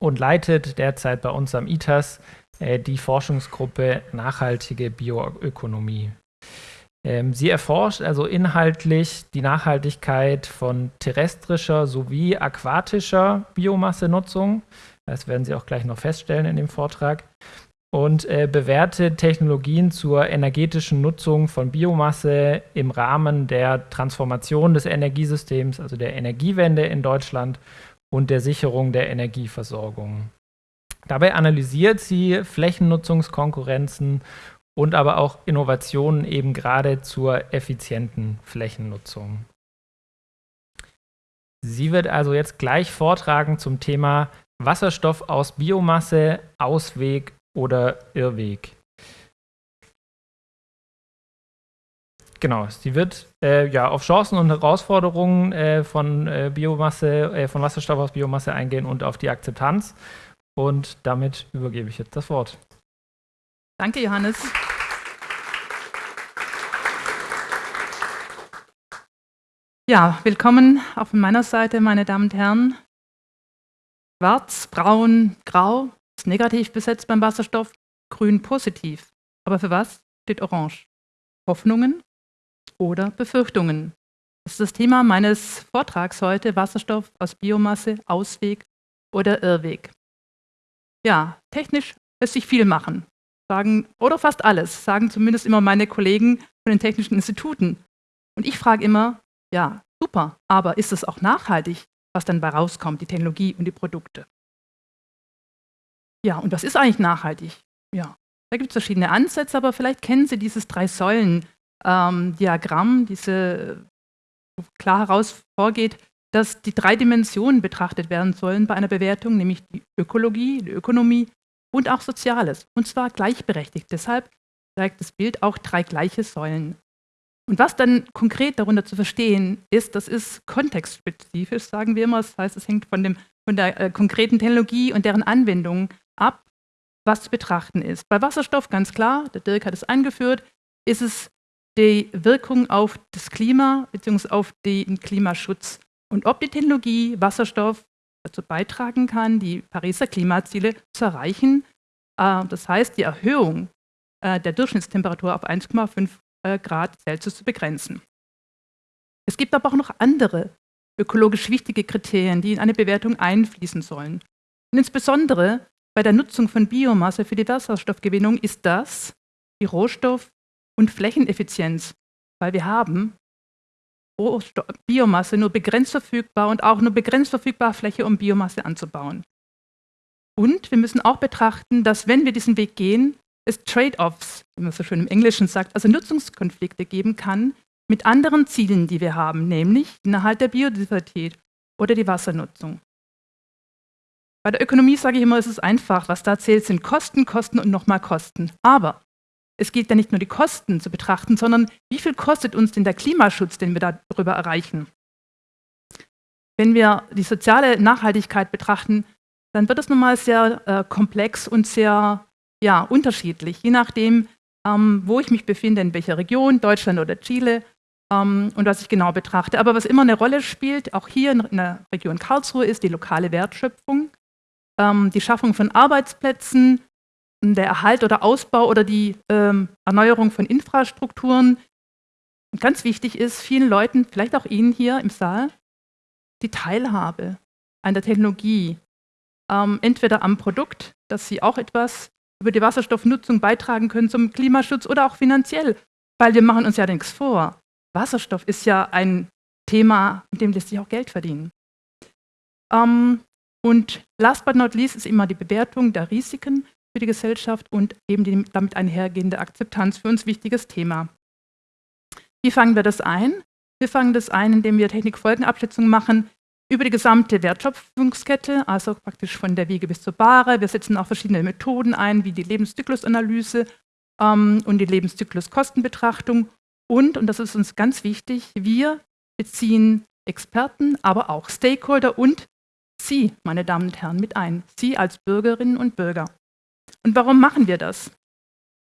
und leitet derzeit bei uns am ITAS äh, die Forschungsgruppe Nachhaltige Bioökonomie. Ähm, sie erforscht also inhaltlich die Nachhaltigkeit von terrestrischer sowie aquatischer Biomassenutzung. Das werden Sie auch gleich noch feststellen in dem Vortrag. Und äh, bewertet Technologien zur energetischen Nutzung von Biomasse im Rahmen der Transformation des Energiesystems, also der Energiewende in Deutschland und der Sicherung der Energieversorgung. Dabei analysiert sie Flächennutzungskonkurrenzen und aber auch Innovationen eben gerade zur effizienten Flächennutzung. Sie wird also jetzt gleich vortragen zum Thema Wasserstoff aus Biomasse, Ausweg oder Irrweg. Genau, sie wird äh, ja auf Chancen und Herausforderungen äh, von äh, Biomasse, äh, von Wasserstoff aus Biomasse eingehen und auf die Akzeptanz. Und damit übergebe ich jetzt das Wort. Danke, Johannes. Ja, willkommen auch von meiner Seite, meine Damen und Herren. Schwarz, braun, grau ist negativ besetzt beim Wasserstoff, grün positiv. Aber für was steht orange? Hoffnungen oder Befürchtungen? Das ist das Thema meines Vortrags heute, Wasserstoff aus Biomasse, Ausweg oder Irrweg. Ja, technisch lässt sich viel machen sagen, oder fast alles, sagen zumindest immer meine Kollegen von den technischen Instituten. Und ich frage immer, ja, super, aber ist es auch nachhaltig, was dann bei rauskommt, die Technologie und die Produkte? Ja, und was ist eigentlich nachhaltig? Ja, da gibt es verschiedene Ansätze, aber vielleicht kennen Sie dieses Drei-Säulen-Diagramm, ähm, diese klar heraus vorgeht, dass die drei Dimensionen betrachtet werden sollen bei einer Bewertung, nämlich die Ökologie, die Ökonomie und auch Soziales, und zwar gleichberechtigt. Deshalb zeigt das Bild auch drei gleiche Säulen. Und was dann konkret darunter zu verstehen ist, das ist kontextspezifisch, sagen wir immer. Das heißt, es hängt von, dem, von der äh, konkreten Technologie und deren Anwendung ab, was zu betrachten ist. Bei Wasserstoff ganz klar, der Dirk hat es eingeführt, ist es die Wirkung auf das Klima bzw. auf den Klimaschutz. Und ob die Technologie Wasserstoff dazu beitragen kann, die Pariser Klimaziele zu erreichen. Äh, das heißt, die Erhöhung äh, der Durchschnittstemperatur auf 1,5 äh, Grad Celsius zu begrenzen. Es gibt aber auch noch andere ökologisch wichtige Kriterien, die in eine Bewertung einfließen sollen. Und insbesondere bei der Nutzung von Biomasse für die Wasserstoffgewinnung ist das die Rohstoff- und Flächeneffizienz, weil wir haben Biomasse nur begrenzt verfügbar und auch nur begrenzt verfügbare Fläche, um Biomasse anzubauen. Und wir müssen auch betrachten, dass wenn wir diesen Weg gehen, es Trade-offs, wie man so schön im Englischen sagt, also Nutzungskonflikte geben kann mit anderen Zielen, die wir haben, nämlich den Erhalt der Biodiversität oder die Wassernutzung. Bei der Ökonomie sage ich immer, es ist einfach. Was da zählt, sind Kosten, Kosten und nochmal Kosten. Aber es gilt ja nicht nur die Kosten zu betrachten, sondern wie viel kostet uns denn der Klimaschutz, den wir darüber erreichen? Wenn wir die soziale Nachhaltigkeit betrachten, dann wird es nun mal sehr äh, komplex und sehr ja, unterschiedlich, je nachdem, ähm, wo ich mich befinde, in welcher Region, Deutschland oder Chile ähm, und was ich genau betrachte. Aber was immer eine Rolle spielt, auch hier in, in der Region Karlsruhe, ist die lokale Wertschöpfung, ähm, die Schaffung von Arbeitsplätzen, der Erhalt oder Ausbau oder die ähm, Erneuerung von Infrastrukturen. Und ganz wichtig ist vielen Leuten, vielleicht auch Ihnen hier im Saal, die Teilhabe an der Technologie. Ähm, entweder am Produkt, dass Sie auch etwas über die Wasserstoffnutzung beitragen können zum Klimaschutz oder auch finanziell, weil wir machen uns ja nichts vor. Wasserstoff ist ja ein Thema, mit dem lässt sich auch Geld verdienen. Ähm, und last but not least ist immer die Bewertung der Risiken für die Gesellschaft und eben die damit einhergehende Akzeptanz für uns wichtiges Thema. Wie fangen wir das ein? Wir fangen das ein, indem wir Technikfolgenabschätzung machen über die gesamte Wertschöpfungskette, also praktisch von der Wiege bis zur Bahre. Wir setzen auch verschiedene Methoden ein, wie die Lebenszyklusanalyse ähm, und die Lebenszykluskostenbetrachtung. Und, und das ist uns ganz wichtig, wir beziehen Experten, aber auch Stakeholder und Sie, meine Damen und Herren, mit ein. Sie als Bürgerinnen und Bürger. Und warum machen wir das?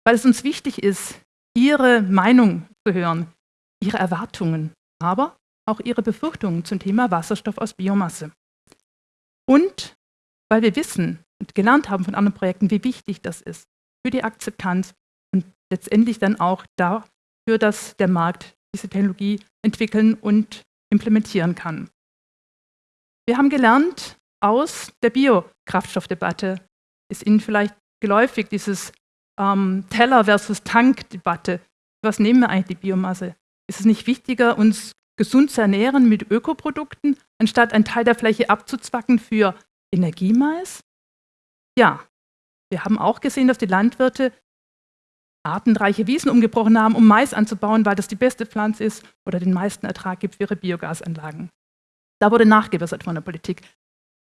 Weil es uns wichtig ist, Ihre Meinung zu hören, Ihre Erwartungen, aber auch Ihre Befürchtungen zum Thema Wasserstoff aus Biomasse. Und weil wir wissen und gelernt haben von anderen Projekten, wie wichtig das ist für die Akzeptanz und letztendlich dann auch dafür, dass der Markt diese Technologie entwickeln und implementieren kann. Wir haben gelernt aus der Biokraftstoffdebatte, ist Ihnen vielleicht geläufig, dieses ähm, Teller versus Tank-Debatte. Was nehmen wir eigentlich die Biomasse? Ist es nicht wichtiger, uns gesund zu ernähren mit Ökoprodukten, anstatt einen Teil der Fläche abzuzwacken für Energiemais? Ja, wir haben auch gesehen, dass die Landwirte artenreiche Wiesen umgebrochen haben, um Mais anzubauen, weil das die beste Pflanze ist oder den meisten Ertrag gibt für ihre Biogasanlagen. Da wurde nachgebessert von der Politik.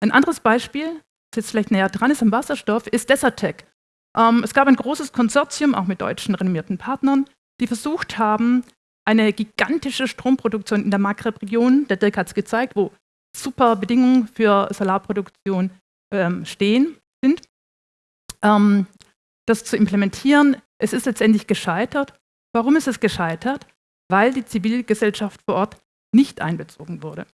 Ein anderes Beispiel, jetzt vielleicht näher dran ist am Wasserstoff, ist Desertec. Ähm, es gab ein großes Konsortium, auch mit deutschen renommierten Partnern, die versucht haben, eine gigantische Stromproduktion in der Maghreb-Region, der Dirk hat es gezeigt, wo super Bedingungen für Solarproduktion ähm, stehen, sind, ähm, das zu implementieren. Es ist letztendlich gescheitert. Warum ist es gescheitert? Weil die Zivilgesellschaft vor Ort nicht einbezogen wurde.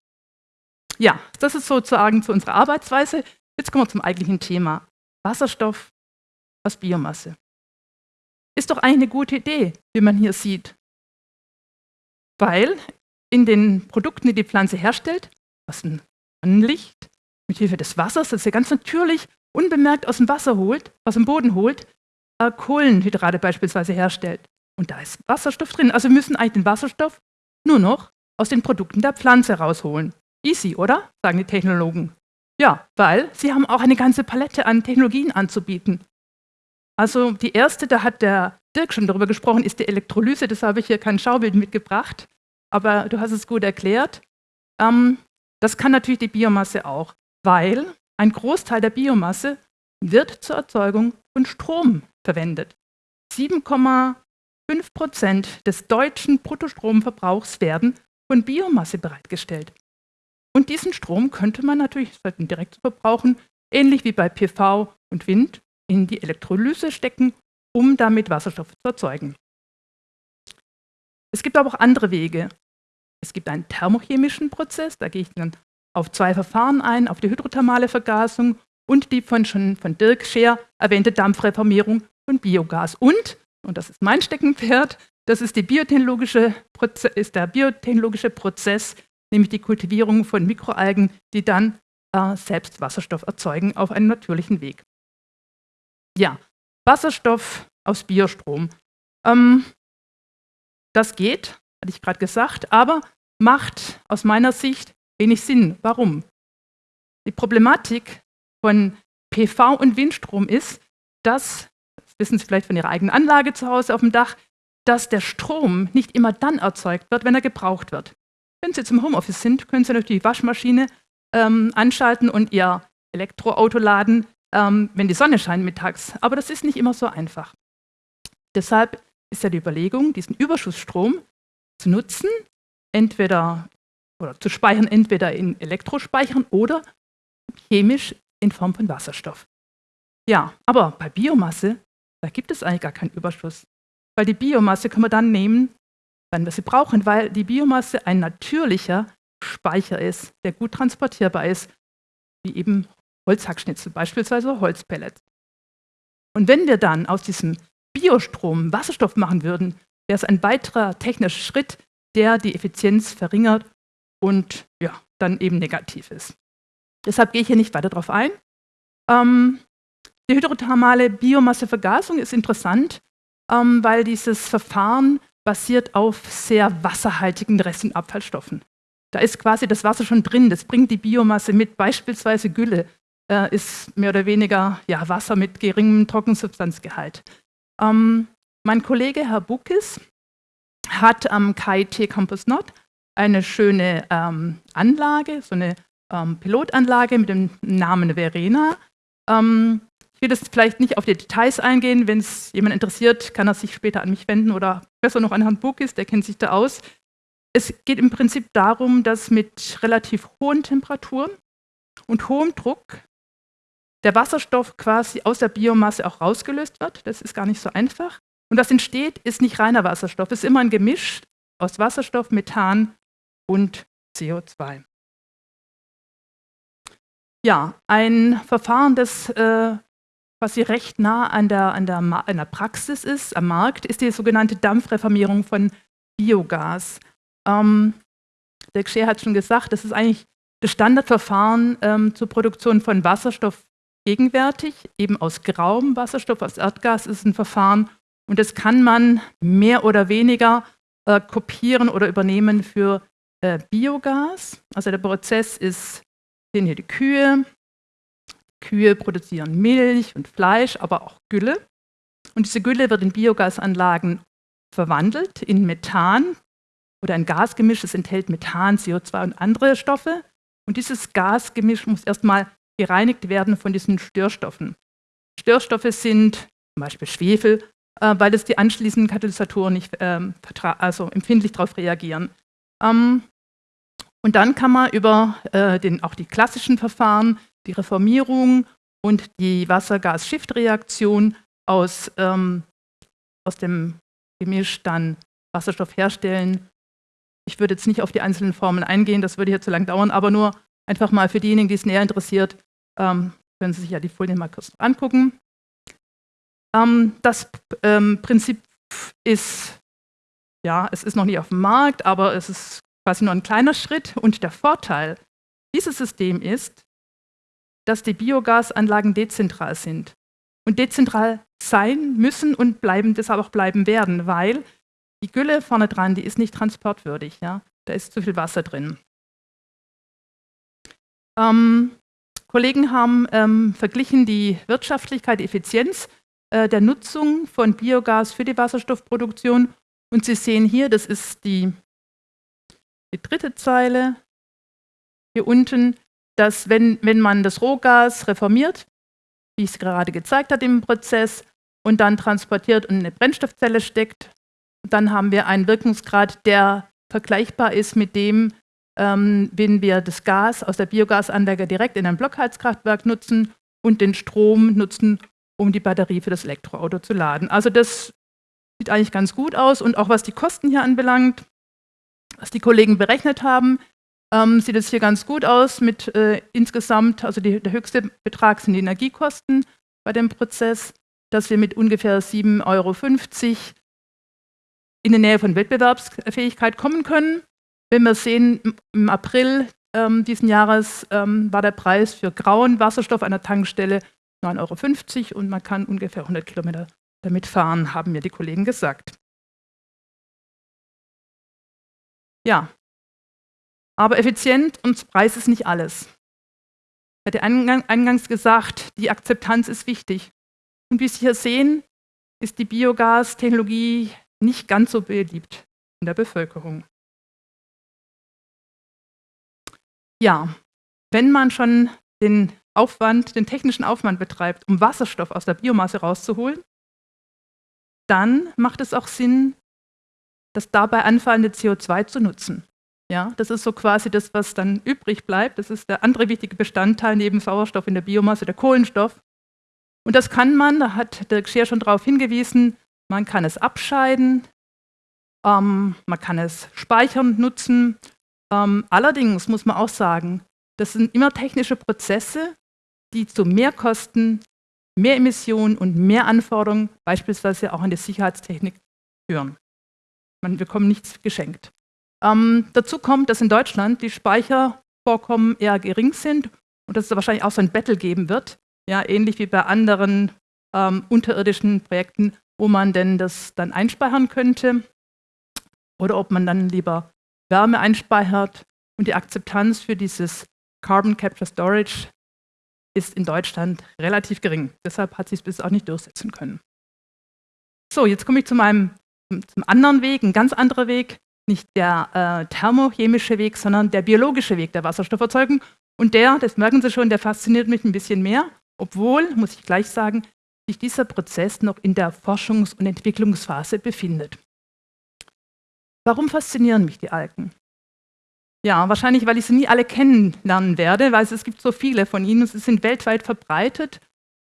Ja, das ist sozusagen zu unserer Arbeitsweise. Jetzt kommen wir zum eigentlichen Thema. Wasserstoff aus Biomasse. Ist doch eigentlich eine gute Idee, wie man hier sieht. Weil in den Produkten, die die Pflanze herstellt, was ein Sonnenlicht mit Hilfe des Wassers, das sie ganz natürlich unbemerkt aus dem Wasser holt, aus dem Boden holt, äh, Kohlenhydrate beispielsweise herstellt. Und da ist Wasserstoff drin. Also wir müssen eigentlich den Wasserstoff nur noch aus den Produkten der Pflanze rausholen. Easy, oder? sagen die Technologen. Ja, weil sie haben auch eine ganze Palette an Technologien anzubieten. Also die erste, da hat der Dirk schon darüber gesprochen, ist die Elektrolyse. Das habe ich hier kein Schaubild mitgebracht, aber du hast es gut erklärt. Ähm, das kann natürlich die Biomasse auch, weil ein Großteil der Biomasse wird zur Erzeugung von Strom verwendet. 7,5 Prozent des deutschen Bruttostromverbrauchs werden von Biomasse bereitgestellt. Und diesen Strom könnte man natürlich direkt verbrauchen, ähnlich wie bei PV und Wind, in die Elektrolyse stecken, um damit Wasserstoff zu erzeugen. Es gibt aber auch andere Wege. Es gibt einen thermochemischen Prozess, da gehe ich dann auf zwei Verfahren ein, auf die hydrothermale Vergasung und die von schon von Dirk Scheer erwähnte Dampfreformierung von Biogas. Und, und das ist mein Steckenpferd, das ist, biotechnologische ist der biotechnologische Prozess nämlich die Kultivierung von Mikroalgen, die dann äh, selbst Wasserstoff erzeugen auf einem natürlichen Weg. Ja, Wasserstoff aus Biostrom. Ähm, das geht, hatte ich gerade gesagt, aber macht aus meiner Sicht wenig Sinn. Warum? Die Problematik von PV und Windstrom ist, dass, das wissen Sie vielleicht von Ihrer eigenen Anlage zu Hause auf dem Dach, dass der Strom nicht immer dann erzeugt wird, wenn er gebraucht wird. Wenn Sie zum Homeoffice sind, können Sie natürlich die Waschmaschine ähm, anschalten und Ihr Elektroauto laden, ähm, wenn die Sonne scheint mittags. Aber das ist nicht immer so einfach. Deshalb ist ja die Überlegung, diesen Überschussstrom zu nutzen, entweder oder zu speichern, entweder in Elektrospeichern oder chemisch in Form von Wasserstoff. Ja, aber bei Biomasse, da gibt es eigentlich gar keinen Überschuss. Weil die Biomasse können wir dann nehmen, wenn wir sie brauchen, weil die Biomasse ein natürlicher Speicher ist, der gut transportierbar ist, wie eben Holzhackschnitzel, beispielsweise Holzpellets. Und wenn wir dann aus diesem Biostrom Wasserstoff machen würden, wäre es ein weiterer technischer Schritt, der die Effizienz verringert und ja, dann eben negativ ist. Deshalb gehe ich hier nicht weiter darauf ein. Ähm, die hydrothermale Biomassevergasung ist interessant, ähm, weil dieses Verfahren basiert auf sehr wasserhaltigen Rest- und Abfallstoffen. Da ist quasi das Wasser schon drin, das bringt die Biomasse mit, beispielsweise Gülle. äh, ist mehr oder weniger ja, Wasser mit geringem Trockensubstanzgehalt. Ähm, mein Kollege Herr Bukis hat am KIT Campus Nord eine schöne ähm, Anlage, so eine ähm, Pilotanlage mit dem Namen Verena. Ähm, ich will das vielleicht nicht auf die Details eingehen. Wenn es jemand interessiert, kann er sich später an mich wenden oder besser noch an Herrn Bukis, der kennt sich da aus. Es geht im Prinzip darum, dass mit relativ hohen Temperaturen und hohem Druck der Wasserstoff quasi aus der Biomasse auch rausgelöst wird. Das ist gar nicht so einfach. Und was entsteht, ist nicht reiner Wasserstoff. Es ist immer ein Gemisch aus Wasserstoff, Methan und CO2. Ja, ein Verfahren, das äh, quasi recht nah an der, an, der, an der Praxis ist, am Markt, ist die sogenannte Dampfreformierung von Biogas. Ähm, der Gscher hat schon gesagt, das ist eigentlich das Standardverfahren ähm, zur Produktion von Wasserstoff gegenwärtig, eben aus grauem Wasserstoff, aus Erdgas ist ein Verfahren und das kann man mehr oder weniger äh, kopieren oder übernehmen für äh, Biogas. Also der Prozess ist, sehen hier die Kühe. Kühe produzieren Milch und Fleisch, aber auch Gülle. Und diese Gülle wird in Biogasanlagen verwandelt in Methan oder ein Gasgemisch, das enthält Methan, CO2 und andere Stoffe. Und dieses Gasgemisch muss erstmal gereinigt werden von diesen Störstoffen. Störstoffe sind zum Beispiel Schwefel, äh, weil es die anschließenden Katalysatoren nicht ähm, also empfindlich darauf reagieren. Ähm, und dann kann man über äh, den, auch die klassischen Verfahren, die Reformierung und die Wasser-Gas-Shift-Reaktion aus, ähm, aus dem Gemisch dann Wasserstoff herstellen. Ich würde jetzt nicht auf die einzelnen Formen eingehen, das würde hier zu lang dauern, aber nur einfach mal für diejenigen, die es näher interessiert, ähm, können Sie sich ja die Folien mal kurz angucken. Ähm, das ähm, Prinzip ist, ja, es ist noch nicht auf dem Markt, aber es ist quasi nur ein kleiner Schritt. Und der Vorteil dieses Systems ist, dass die Biogasanlagen dezentral sind und dezentral sein müssen und bleiben, deshalb auch bleiben werden, weil die Gülle vorne dran, die ist nicht transportwürdig. Ja? Da ist zu viel Wasser drin. Ähm, Kollegen haben ähm, verglichen die Wirtschaftlichkeit, die Effizienz äh, der Nutzung von Biogas für die Wasserstoffproduktion. Und Sie sehen hier, das ist die, die dritte Zeile hier unten, dass wenn, wenn man das Rohgas reformiert, wie ich es gerade gezeigt habe im Prozess, und dann transportiert und in eine Brennstoffzelle steckt, dann haben wir einen Wirkungsgrad, der vergleichbar ist mit dem, ähm, wenn wir das Gas aus der Biogasanlage direkt in ein Blockheizkraftwerk nutzen und den Strom nutzen, um die Batterie für das Elektroauto zu laden. Also das sieht eigentlich ganz gut aus und auch was die Kosten hier anbelangt, was die Kollegen berechnet haben, ähm, sieht es hier ganz gut aus mit äh, insgesamt, also die, der höchste Betrag sind die Energiekosten bei dem Prozess, dass wir mit ungefähr 7,50 Euro in die Nähe von Wettbewerbsfähigkeit kommen können. Wenn wir sehen, im April ähm, diesen Jahres ähm, war der Preis für grauen Wasserstoff an der Tankstelle 9,50 Euro und man kann ungefähr 100 Kilometer damit fahren, haben mir die Kollegen gesagt. Ja, aber effizient und Preis ist nicht alles. Ich hatte eingangs gesagt, die Akzeptanz ist wichtig. Und wie Sie hier sehen, ist die Biogas-Technologie nicht ganz so beliebt in der Bevölkerung. Ja, wenn man schon den Aufwand, den technischen Aufwand betreibt, um Wasserstoff aus der Biomasse rauszuholen, dann macht es auch Sinn, das dabei anfallende CO2 zu nutzen. Ja, das ist so quasi das, was dann übrig bleibt. Das ist der andere wichtige Bestandteil neben Sauerstoff in der Biomasse, der Kohlenstoff. Und das kann man, da hat der Gscher schon darauf hingewiesen, man kann es abscheiden, ähm, man kann es speichern, nutzen. Ähm, allerdings muss man auch sagen, das sind immer technische Prozesse, die zu mehr Kosten, mehr Emissionen und mehr Anforderungen, beispielsweise auch an die Sicherheitstechnik, führen. Man bekommt nichts geschenkt. Ähm, dazu kommt, dass in Deutschland die Speichervorkommen eher gering sind und dass es wahrscheinlich auch so ein Battle geben wird, ja, ähnlich wie bei anderen ähm, unterirdischen Projekten, wo man denn das dann einspeichern könnte oder ob man dann lieber Wärme einspeichert und die Akzeptanz für dieses Carbon Capture Storage ist in Deutschland relativ gering. Deshalb hat sie es bis auch nicht durchsetzen können. So, jetzt komme ich zu meinem zum anderen Weg, ein ganz anderer Weg, nicht der äh, thermochemische Weg, sondern der biologische Weg der Wasserstofferzeugung. Und der, das merken Sie schon, der fasziniert mich ein bisschen mehr, obwohl, muss ich gleich sagen, sich dieser Prozess noch in der Forschungs- und Entwicklungsphase befindet. Warum faszinieren mich die Algen? Ja, wahrscheinlich, weil ich sie nie alle kennenlernen werde, weil es gibt so viele von ihnen. Sie sind weltweit verbreitet.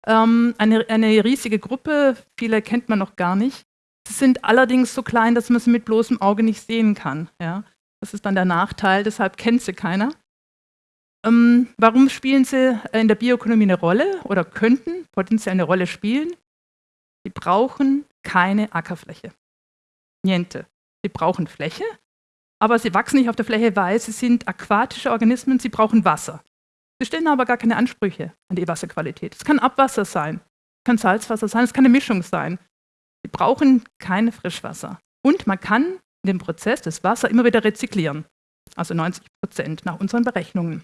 Ähm, eine, eine riesige Gruppe, viele kennt man noch gar nicht. Sie sind allerdings so klein, dass man sie mit bloßem Auge nicht sehen kann. Ja? Das ist dann der Nachteil, deshalb kennt sie keiner. Ähm, warum spielen sie in der Bioökonomie eine Rolle oder könnten potenziell eine Rolle spielen? Sie brauchen keine Ackerfläche. Niente. Sie brauchen Fläche, aber sie wachsen nicht auf der Fläche, weil sie sind aquatische Organismen, sie brauchen Wasser. Sie stellen aber gar keine Ansprüche an die Wasserqualität. Es kann Abwasser sein, es kann Salzwasser sein, es kann eine Mischung sein. Sie brauchen kein Frischwasser. Und man kann dem Prozess das Wasser immer wieder rezyklieren. Also 90 Prozent nach unseren Berechnungen.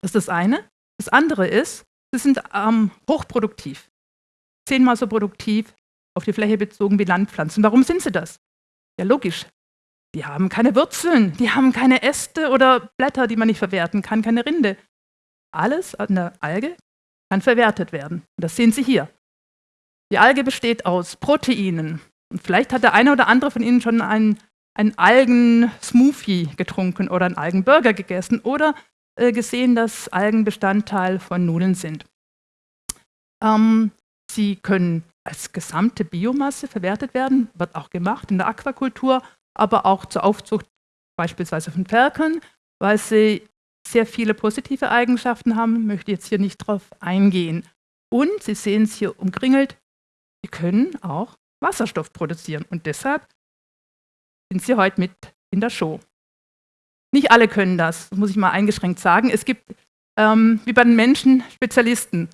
Das ist das eine. Das andere ist, sie sind ähm, hochproduktiv. Zehnmal so produktiv auf die Fläche bezogen wie Landpflanzen. Warum sind sie das? Ja, logisch. Die haben keine Wurzeln, die haben keine Äste oder Blätter, die man nicht verwerten kann, keine Rinde. Alles an der Alge kann verwertet werden. Und das sehen Sie hier. Die Alge besteht aus Proteinen. Und vielleicht hat der eine oder andere von Ihnen schon einen, einen Algen-Smoothie getrunken oder einen Algenburger gegessen oder äh, gesehen, dass Algen Bestandteil von Nudeln sind. Ähm, sie können als gesamte Biomasse verwertet werden, wird auch gemacht in der Aquakultur, aber auch zur Aufzucht beispielsweise von Ferkeln, weil sie sehr viele positive Eigenschaften haben, möchte jetzt hier nicht drauf eingehen. Und Sie sehen es hier umkringelt, Sie können auch Wasserstoff produzieren und deshalb sind Sie heute mit in der Show. Nicht alle können das, muss ich mal eingeschränkt sagen. Es gibt, ähm, wie bei den Menschen, Spezialisten.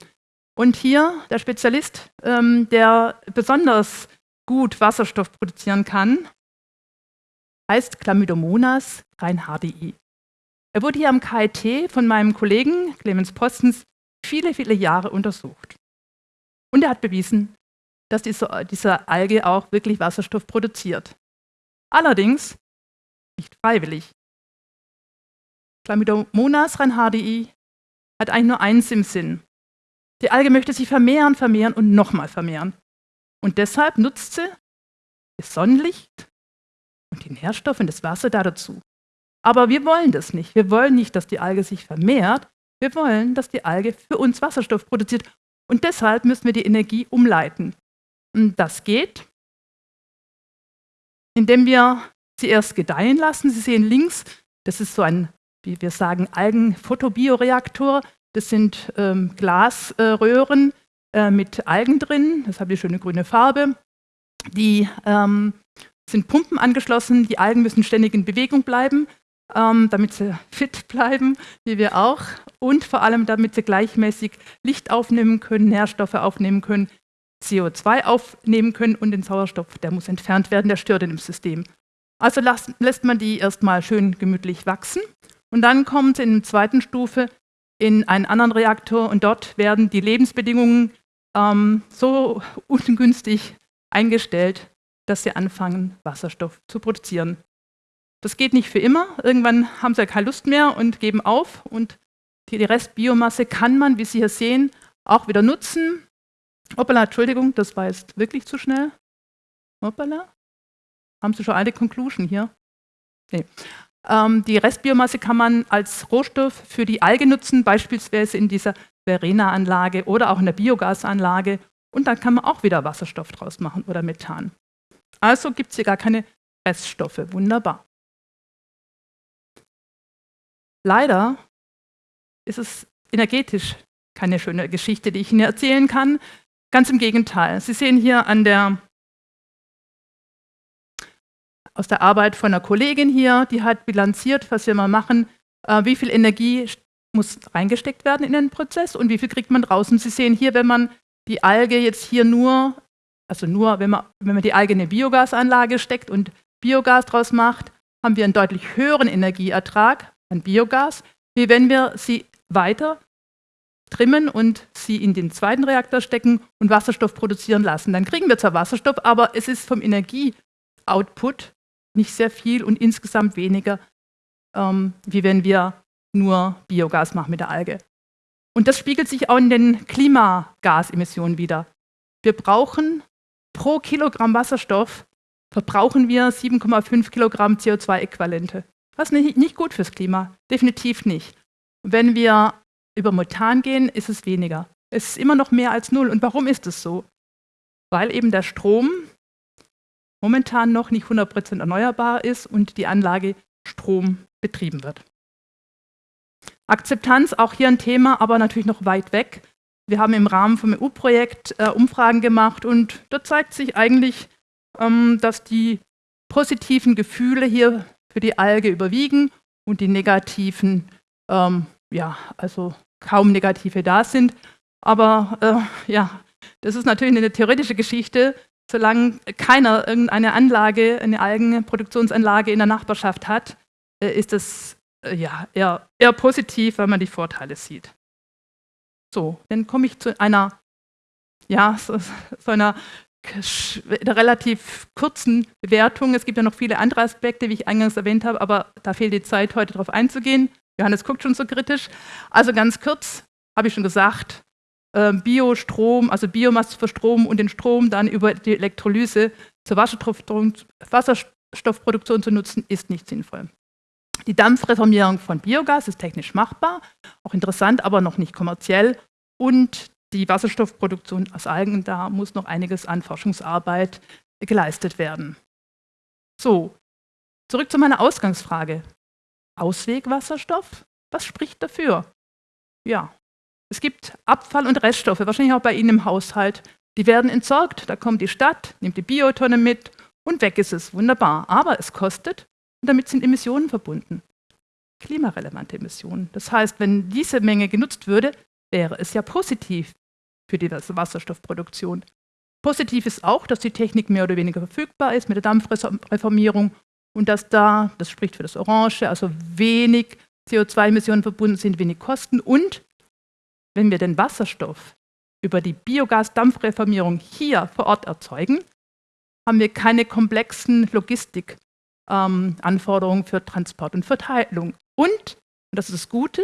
Und hier der Spezialist, ähm, der besonders gut Wasserstoff produzieren kann, heißt Chlamydomonas reinhardii. Er wurde hier am KIT von meinem Kollegen Clemens Postens viele, viele Jahre untersucht. Und er hat bewiesen, dass diese, diese Alge auch wirklich Wasserstoff produziert. Allerdings nicht freiwillig. Chlamydomonas reinhardii hat eigentlich nur eins im Sinn. Die Alge möchte sich vermehren, vermehren und nochmal vermehren. Und deshalb nutzt sie das Sonnenlicht und die Nährstoffe und das Wasser dazu. Aber wir wollen das nicht. Wir wollen nicht, dass die Alge sich vermehrt. Wir wollen, dass die Alge für uns Wasserstoff produziert. Und deshalb müssen wir die Energie umleiten. Das geht, indem wir sie erst gedeihen lassen. Sie sehen links, das ist so ein, wie wir sagen, Algenphotobioreaktor. Das sind ähm, Glasröhren äh, mit Algen drin. Das hat die schöne grüne Farbe. Die ähm, sind Pumpen angeschlossen. Die Algen müssen ständig in Bewegung bleiben, ähm, damit sie fit bleiben, wie wir auch. Und vor allem, damit sie gleichmäßig Licht aufnehmen können, Nährstoffe aufnehmen können, CO2 aufnehmen können und den Sauerstoff, der muss entfernt werden, der stört in dem System. Also lässt man die erstmal schön gemütlich wachsen und dann kommt in der zweiten Stufe in einen anderen Reaktor und dort werden die Lebensbedingungen ähm, so (laughs) ungünstig eingestellt, dass sie anfangen, Wasserstoff zu produzieren. Das geht nicht für immer. Irgendwann haben sie keine Lust mehr und geben auf. Und die Restbiomasse kann man, wie Sie hier sehen, auch wieder nutzen. Hoppala, Entschuldigung, das war jetzt wirklich zu schnell. Hoppala. Haben Sie schon eine Conclusion hier? Nee. Ähm, die Restbiomasse kann man als Rohstoff für die Alge nutzen, beispielsweise in dieser Verena-Anlage oder auch in der Biogasanlage. Und dann kann man auch wieder Wasserstoff draus machen oder Methan. Also gibt es hier gar keine Reststoffe. Wunderbar. Leider ist es energetisch keine schöne Geschichte, die ich Ihnen erzählen kann. Ganz im Gegenteil. Sie sehen hier an der, aus der Arbeit von einer Kollegin hier, die hat bilanziert, was wir mal machen, äh, wie viel Energie muss reingesteckt werden in den Prozess und wie viel kriegt man draußen. Sie sehen hier, wenn man die Alge jetzt hier nur, also nur, wenn man, wenn man die Alge in eine Biogasanlage steckt und Biogas draus macht, haben wir einen deutlich höheren Energieertrag an Biogas, wie wenn wir sie weiter trimmen und sie in den zweiten Reaktor stecken und Wasserstoff produzieren lassen. Dann kriegen wir zwar Wasserstoff, aber es ist vom Energieoutput nicht sehr viel und insgesamt weniger, ähm, wie wenn wir nur Biogas machen mit der Alge. Und das spiegelt sich auch in den Klimagasemissionen wieder. Wir brauchen pro Kilogramm Wasserstoff verbrauchen wir 7,5 Kilogramm CO2-Äquivalente. Das ist nicht, nicht gut fürs Klima, definitiv nicht. Wenn wir über Methan gehen, ist es weniger. Es ist immer noch mehr als null. Und warum ist es so? Weil eben der Strom momentan noch nicht 100% erneuerbar ist und die Anlage Strom betrieben wird. Akzeptanz, auch hier ein Thema, aber natürlich noch weit weg. Wir haben im Rahmen vom EU-Projekt äh, Umfragen gemacht und da zeigt sich eigentlich, ähm, dass die positiven Gefühle hier für die Alge überwiegen und die negativen, ähm, ja, also kaum negative da sind. Aber äh, ja, das ist natürlich eine theoretische Geschichte. Solange keiner irgendeine Anlage, eine Algenproduktionsanlage in der Nachbarschaft hat, äh, ist das äh, ja, eher, eher positiv, weil man die Vorteile sieht. So, dann komme ich zu einer, ja, so, so einer relativ kurzen Bewertung. Es gibt ja noch viele andere Aspekte, wie ich eingangs erwähnt habe, aber da fehlt die Zeit, heute darauf einzugehen. Johannes guckt schon so kritisch. Also ganz kurz, habe ich schon gesagt, ähm, Biostrom, also Biomasse für Strom und den Strom dann über die Elektrolyse zur Wasserstoffproduktion zu nutzen, ist nicht sinnvoll. Die Dampfreformierung von Biogas ist technisch machbar, auch interessant, aber noch nicht kommerziell. Und die Wasserstoffproduktion aus Algen, da muss noch einiges an Forschungsarbeit geleistet werden. So, zurück zu meiner Ausgangsfrage. Auswegwasserstoff? Was spricht dafür? Ja, es gibt Abfall- und Reststoffe, wahrscheinlich auch bei Ihnen im Haushalt. Die werden entsorgt. Da kommt die Stadt, nimmt die Biotonne mit und weg ist es. Wunderbar. Aber es kostet und damit sind Emissionen verbunden. Klimarelevante Emissionen. Das heißt, wenn diese Menge genutzt würde, wäre es ja positiv für die Wasserstoffproduktion. Positiv ist auch, dass die Technik mehr oder weniger verfügbar ist mit der Dampfreformierung und dass da, das spricht für das Orange, also wenig CO2-Emissionen verbunden sind, wenig Kosten und wenn wir den Wasserstoff über die Biogas-Dampfreformierung hier vor Ort erzeugen, haben wir keine komplexen Logistikanforderungen ähm, für Transport und Verteilung. Und, und das ist das Gute,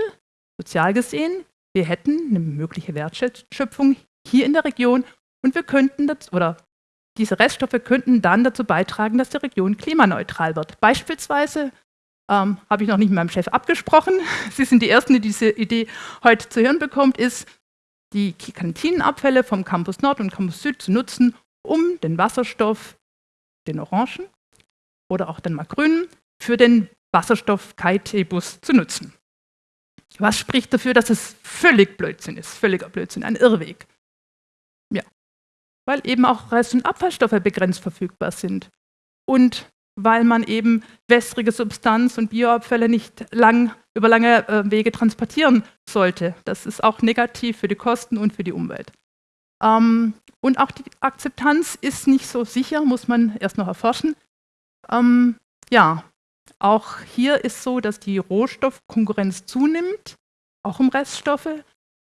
sozial gesehen, wir hätten eine mögliche Wertschöpfung hier in der Region und wir könnten das, oder diese Reststoffe könnten dann dazu beitragen, dass die Region klimaneutral wird. Beispielsweise ähm, habe ich noch nicht mit meinem Chef abgesprochen. (laughs) Sie sind die Ersten, die diese Idee heute zu hören bekommt, ist, die Kantinenabfälle vom Campus Nord und Campus Süd zu nutzen, um den Wasserstoff, den Orangen oder auch den Grünen, für den Wasserstoff-KIT-Bus zu nutzen. Was spricht dafür, dass es völlig Blödsinn ist, völliger Blödsinn, ein Irrweg? Weil eben auch Rest- und Abfallstoffe begrenzt verfügbar sind. Und weil man eben wässrige Substanz und Bioabfälle nicht lang, über lange äh, Wege transportieren sollte. Das ist auch negativ für die Kosten und für die Umwelt. Ähm, und auch die Akzeptanz ist nicht so sicher, muss man erst noch erforschen. Ähm, ja, auch hier ist so, dass die Rohstoffkonkurrenz zunimmt, auch um Reststoffe.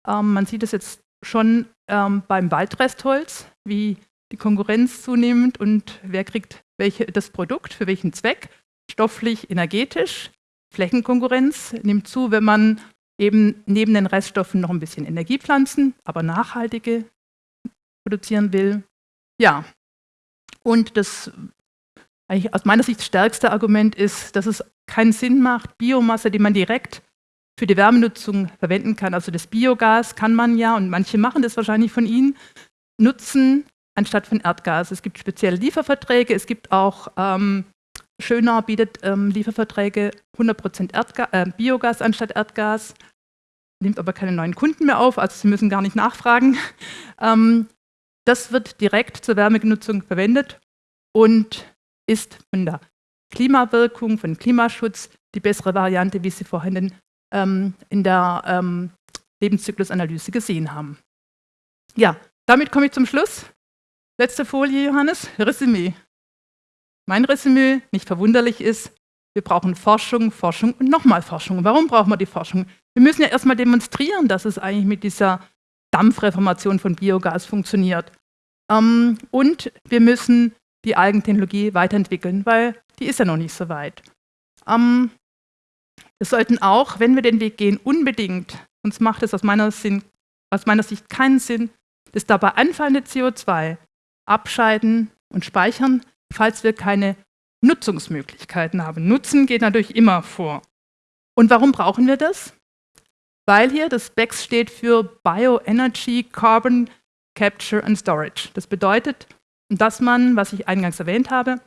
Ähm, man sieht es jetzt schon ähm, beim Waldrestholz, wie die Konkurrenz zunimmt und wer kriegt welche, das Produkt, für welchen Zweck, stofflich, energetisch. Flächenkonkurrenz nimmt zu, wenn man eben neben den Reststoffen noch ein bisschen Energiepflanzen, aber nachhaltige produzieren will. Ja, und das eigentlich aus meiner Sicht stärkste Argument ist, dass es keinen Sinn macht, Biomasse, die man direkt für die Wärmenutzung verwenden kann, also das Biogas kann man ja, und manche machen das wahrscheinlich von Ihnen, nutzen anstatt von Erdgas. Es gibt spezielle Lieferverträge, es gibt auch, ähm, Schöner bietet ähm, Lieferverträge 100% äh, Biogas anstatt Erdgas, nimmt aber keine neuen Kunden mehr auf, also Sie müssen gar nicht nachfragen. (laughs) Ähm, das wird direkt zur Wärmenutzung verwendet und ist von der Klimawirkung, von Klimaschutz die bessere Variante, wie Sie vorhin ähm, in der ähm, Lebenszyklusanalyse gesehen haben. Ja, damit komme ich zum Schluss. Letzte Folie, Johannes, Resümee. Mein Resümee, nicht verwunderlich, ist, Wir brauchen Forschung, Forschung und nochmal Forschung. Warum brauchen wir die Forschung? Wir müssen ja erstmal demonstrieren, dass es eigentlich mit dieser Dampfreformation von Biogas funktioniert. Ähm, und wir müssen die Algentechnologie weiterentwickeln, weil die ist ja noch nicht so weit. Ähm, wir sollten auch, wenn wir den Weg gehen, unbedingt, sonst macht es aus meiner, Sinn, aus meiner Sicht keinen Sinn, das dabei anfallende CO2 abscheiden und speichern, falls wir keine Nutzungsmöglichkeiten haben. Nutzen geht natürlich immer vor. Und warum brauchen wir das? Weil hier das BEX steht für Bioenergy Carbon Capture and Storage. Das bedeutet, dass man, was ich eingangs erwähnt habe,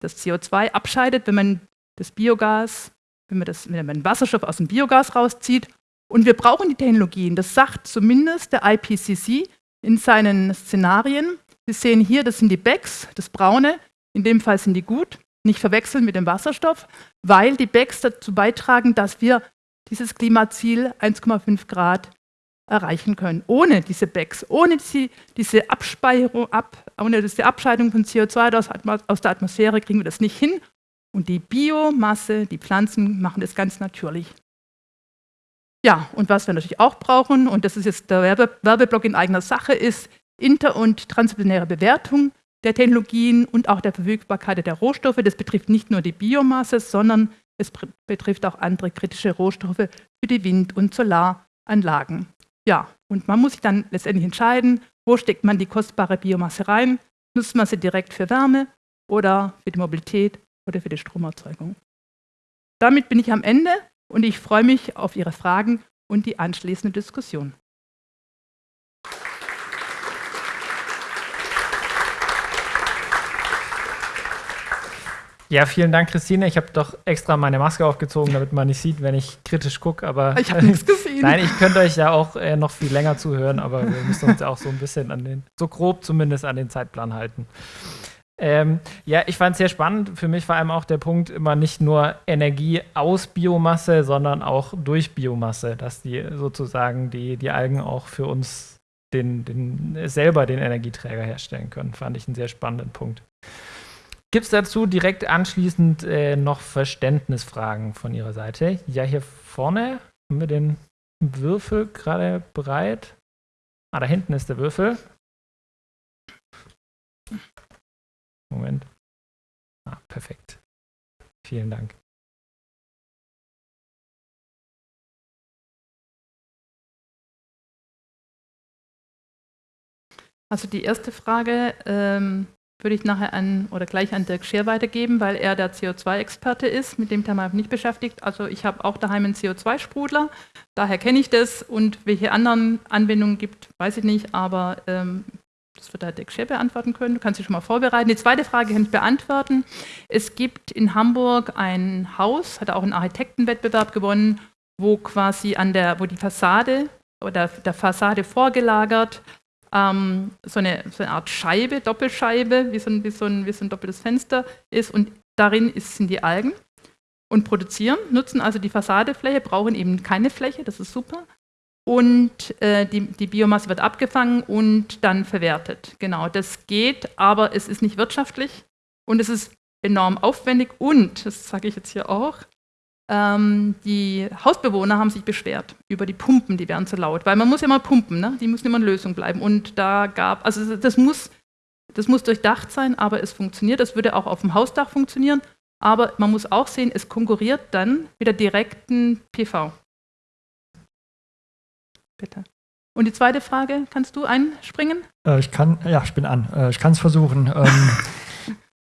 das CO2 abscheidet, wenn man das Biogas, wenn man, das, wenn man Wasserstoff aus dem Biogas rauszieht. Und wir brauchen die Technologien. Das sagt zumindest der IPCC in seinen Szenarien. Sie sehen hier, das sind die BECS, das braune. In dem Fall sind die gut nicht verwechseln mit dem Wasserstoff, weil die BECS dazu beitragen, dass wir dieses Klimaziel 1,5 Grad erreichen können. Ohne diese BECS, ohne die, diese, Abspeicherung, ab, ohne diese Abscheidung von CO2 aus der Atmosphäre kriegen wir das nicht hin. Und die Biomasse, die Pflanzen machen das ganz natürlich. Ja, und was wir natürlich auch brauchen, und das ist jetzt der Werbe Werbeblock in eigener Sache, ist inter- und transdisziplinäre Bewertung der Technologien und auch der Verfügbarkeit der Rohstoffe. Das betrifft nicht nur die Biomasse, sondern es betrifft auch andere kritische Rohstoffe für die Wind- und Solaranlagen. Ja, und man muss sich dann letztendlich entscheiden, wo steckt man die kostbare Biomasse rein? Nutzt man sie direkt für Wärme oder für die Mobilität oder für die Stromerzeugung? Damit bin ich am Ende und ich freue mich auf Ihre Fragen und die anschließende Diskussion. Ja, vielen Dank, Christine. Ich habe doch extra meine Maske aufgezogen, damit man nicht sieht, wenn ich kritisch gucke. Aber (laughs) ich habe nichts (laughs) gesehen. Nein, ich könnte euch ja auch äh, noch viel länger zuhören, aber wir müssen uns auch so ein bisschen an den, so grob zumindest an den Zeitplan halten. Ähm, ja, ich fand es sehr spannend. Für mich vor allem auch der Punkt immer nicht nur Energie aus Biomasse, sondern auch durch Biomasse, dass die sozusagen die, die Algen auch für uns den, den, selber den Energieträger herstellen können. Fand ich einen sehr spannenden Punkt. Gibt es dazu direkt anschließend äh, noch Verständnisfragen von Ihrer Seite? Ja, hier vorne haben wir den Würfel gerade bereit. Ah, da hinten ist der Würfel. Moment. Ah, perfekt. Vielen Dank. Also die erste Frage, ähm, würde ich nachher an oder gleich an Dirk Scher weitergeben, weil er der CO2-Experte ist. Mit dem Thema habe ich mich beschäftigt. Also ich habe auch daheim einen CO2-Sprudler, daher kenne ich das und welche anderen Anwendungen gibt, weiß ich nicht, aber ähm, das wird der Dirk Scher beantworten können. Du kannst dich schon mal vorbereiten. Die zweite Frage kann ich beantworten. Es gibt in Hamburg ein Haus, hat auch einen Architektenwettbewerb gewonnen, wo quasi an der, wo die Fassade oder der Fassade vorgelagert ähm, so, eine, so, eine, Art Scheibe, Doppelscheibe, wie so, ein, wie, so ein, wie so ein doppeltes Fenster ist und darin ist, sind die Algen und produzieren, nutzen also die Fassadefläche, brauchen eben keine Fläche, das ist super. Und äh, die, die, Biomasse wird abgefangen und dann verwertet. Genau, das geht, aber es ist nicht wirtschaftlich und es ist enorm aufwendig und, das sage ich jetzt hier auch, ähm, die Hausbewohner haben sich beschwert über die Pumpen, die werden zu laut, weil man muss ja mal pumpen, ne? die müssen immer in Lösung bleiben. Und da gab, also das muss, das muss durchdacht sein, aber es funktioniert. Das würde auch auf dem Hausdach funktionieren, aber man muss auch sehen, es konkurriert dann mit der direkten PV. Bitte. Und die zweite Frage, kannst du einspringen? Äh, ich kann, ja, ich bin an. Äh, ich kann es versuchen. Ähm, (laughs)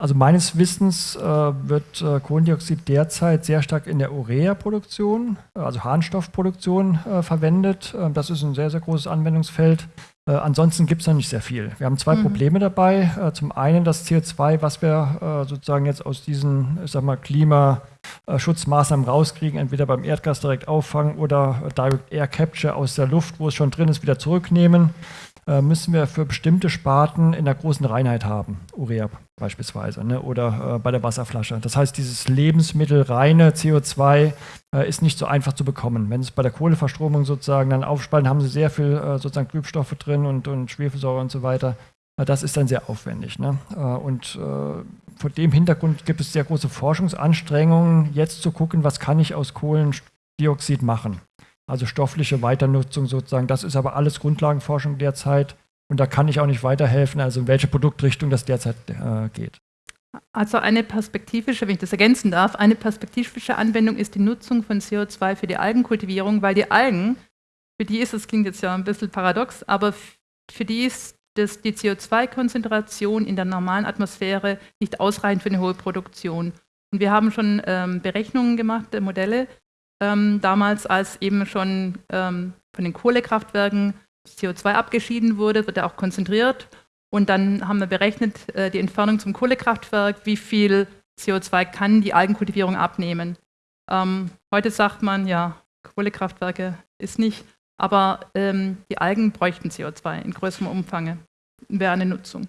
Also meines Wissens äh, wird äh, Kohlendioxid derzeit sehr stark in der Urea-Produktion, äh, also Harnstoffproduktion äh, verwendet. Ähm, das ist ein sehr, sehr großes Anwendungsfeld. Ansonsten gibt es da nicht sehr viel. Wir haben zwei mhm. Probleme dabei. Zum einen das CO2, was wir sozusagen jetzt aus diesen, ich sag mal, Klimaschutzmaßnahmen rauskriegen, entweder beim Erdgas direkt auffangen oder Direct Air Capture aus der Luft, wo es schon drin ist, wieder zurücknehmen. Äh, müssen wir für bestimmte Sparten in der großen Reinheit haben, Urea beispielsweise, ne? oder äh, bei der Wasserflasche. Das heißt, dieses lebensmittelreine CO2 äh, ist nicht so einfach zu bekommen. Wenn es bei der Kohleverstromung sozusagen dann aufspalten, haben Sie sehr viel äh, sozusagen Trübstoffe drin und, und Schwefelsäure und so weiter. Das ist dann sehr aufwendig. Ne? Äh, und äh, vor dem Hintergrund gibt es sehr große Forschungsanstrengungen, jetzt zu gucken, was kann ich aus Kohlendioxid machen. Also stoffliche Weiternutzung sozusagen. Das ist aber alles Grundlagenforschung derzeit. Und da kann ich auch nicht weiterhelfen, also in welche Produktrichtung das derzeit äh, geht. Also eine perspektivische, wenn ich das ergänzen darf, eine perspektivische Anwendung ist die Nutzung von CO2 für die Algenkultivierung, weil die Algen, für die ist, das klingt jetzt ja ein bisschen paradox, aber für die ist das, die CO2-Konzentration in der normalen Atmosphäre nicht ausreichend für eine hohe Produktion. Und wir haben schon ähm, Berechnungen gemacht, äh, Modelle, ähm, damals als eben schon ähm, von den Kohlekraftwerken CO2 abgeschieden wurde, wird er auch konzentriert und dann haben wir berechnet, äh, die Entfernung zum Kohlekraftwerk, wie viel CO2 kann die Algenkultivierung abnehmen. Ähm, heute sagt man, ja, Kohlekraftwerke ist nicht, aber ähm, die Algen bräuchten CO2 in größerem Umfang, wäre eine Nutzung.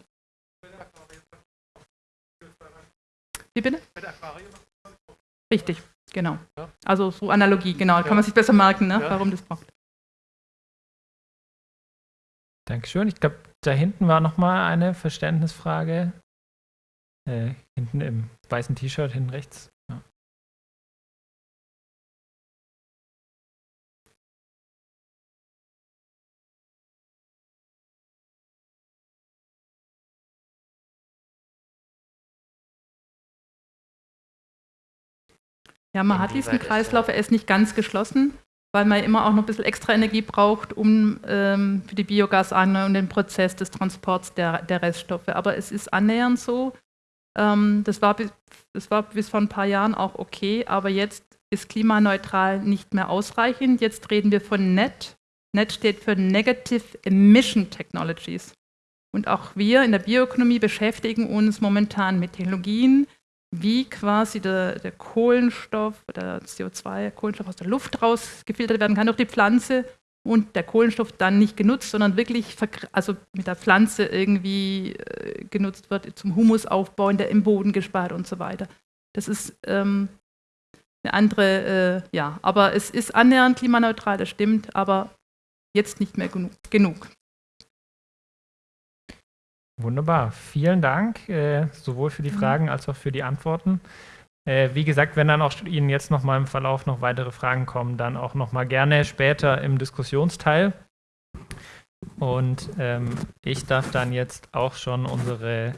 Wie bitte? Richtig, genau. Also so Analogie, genau. Kann man sich besser merken, ne, warum das braucht. Dankeschön. Ich glaube, da hinten war nochmal eine Verständnisfrage. Äh, hinten im weißen T-Shirt, hinten rechts. Ja. Man hat diesen Kreislauf, er ist nicht ganz geschlossen weil man immer auch noch ein bisschen extra Energie braucht, um ähm, für die Biogasanlage und den Prozess des Transports der, der Reststoffe. Aber es ist annähernd so. Ähm, das, war bis, das war bis vor ein paar Jahren auch okay, aber jetzt ist klimaneutral nicht mehr ausreichend. Jetzt reden wir von NET. NET steht für Negative Emission Technologies. Und auch wir in der Bioökonomie beschäftigen uns momentan mit Technologien, wie quasi der, der Kohlenstoff oder CO2, Kohlenstoff aus der Luft rausgefiltert werden kann durch die Pflanze und der Kohlenstoff dann nicht genutzt, sondern wirklich also mit der Pflanze irgendwie äh, genutzt wird zum Humusaufbau, der im Boden gespart und so weiter. Das ist ähm, eine andere, äh, ja, aber es ist annähernd klimaneutral, das stimmt, aber jetzt nicht mehr genug. Wunderbar, vielen Dank, äh, sowohl für die mhm. Fragen als auch für die Antworten. Äh, wie gesagt, wenn dann auch Ihnen jetzt noch mal im Verlauf noch weitere Fragen kommen, dann auch noch mal gerne später im Diskussionsteil. Und ähm, ich darf dann jetzt auch schon unsere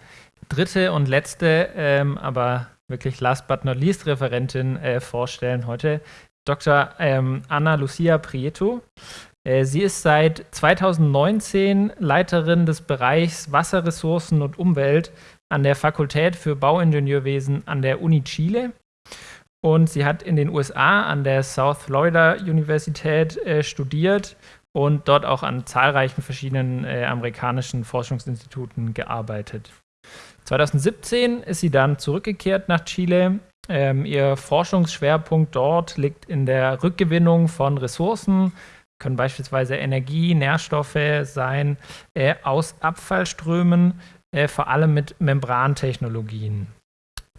dritte und letzte, ähm, aber wirklich last but not least Referentin äh, vorstellen heute, Dr. Ähm, Anna Lucia Prieto. Äh, sie ist seit 2019 Leiterin des Bereichs Wasserressourcen und Umwelt an der Fakultät für Bauingenieurwesen an der Uni Chile. Und sie hat in den USA an der South Florida Universität äh, studiert und dort auch an zahlreichen verschiedenen äh, amerikanischen Forschungsinstituten gearbeitet. 2017 ist sie dann zurückgekehrt nach Chile. Ähm, ihr Forschungsschwerpunkt dort liegt in der Rückgewinnung von Ressourcen, können beispielsweise Energie, Nährstoffe sein, äh, aus Abfallströmen, äh, vor allem mit Membrantechnologien.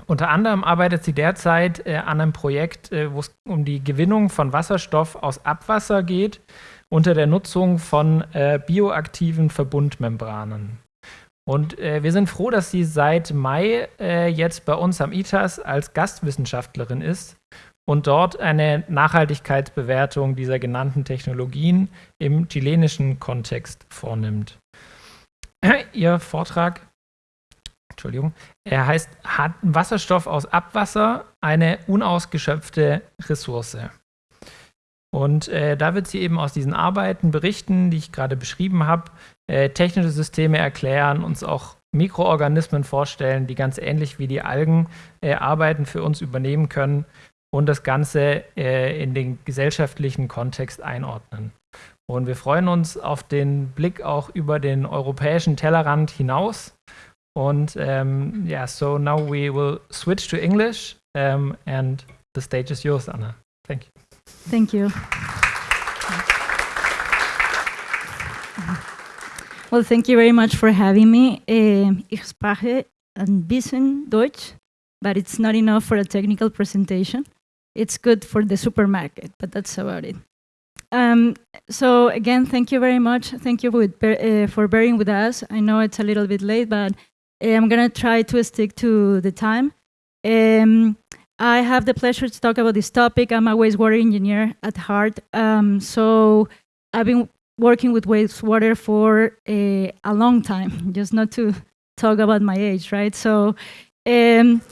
Unter anderem arbeitet sie derzeit äh, an einem Projekt, äh, wo es um die Gewinnung von Wasserstoff aus Abwasser geht, unter der Nutzung von äh, bioaktiven Verbundmembranen. Und äh, wir sind froh, dass sie seit Mai jetzt bei uns am ITAS als Gastwissenschaftlerin ist und dort eine Nachhaltigkeitsbewertung dieser genannten Technologien im chilenischen Kontext vornimmt. (clears throat) Ihr Vortrag, Entschuldigung, er heißt hat Wasserstoff aus Abwasser eine unausgeschöpfte Ressource. Und äh, da wird sie eben aus diesen Arbeiten berichten, die ich gerade beschrieben habe, äh, technische Systeme erklären, uns auch Mikroorganismen vorstellen, die ganz ähnlich wie die Algen äh, Arbeiten für uns übernehmen können und das Ganze äh, in den gesellschaftlichen Kontext einordnen. Und wir freuen uns auf den Blick auch über den europäischen Tellerrand hinaus. Und um, ähm, yeah, so now we will switch to English um, and the stage is yours, Anna. Thank you. Thank you. Well, thank you very much for having me. Uh, ich spreche ein bisschen Deutsch, but it's not enough for a technical presentation. It's good for the supermarket, but that's about it. Um, so again, thank you very much. Thank you with, uh, for bearing with us. I know it's a little bit late, but uh, I'm gonna try to stick to the time. Um, I have the pleasure to talk about this topic. I'm a wastewater engineer at heart. Um, so I've been working with wastewater for a, a, long time, (laughs) just not to talk about my age, right? So um,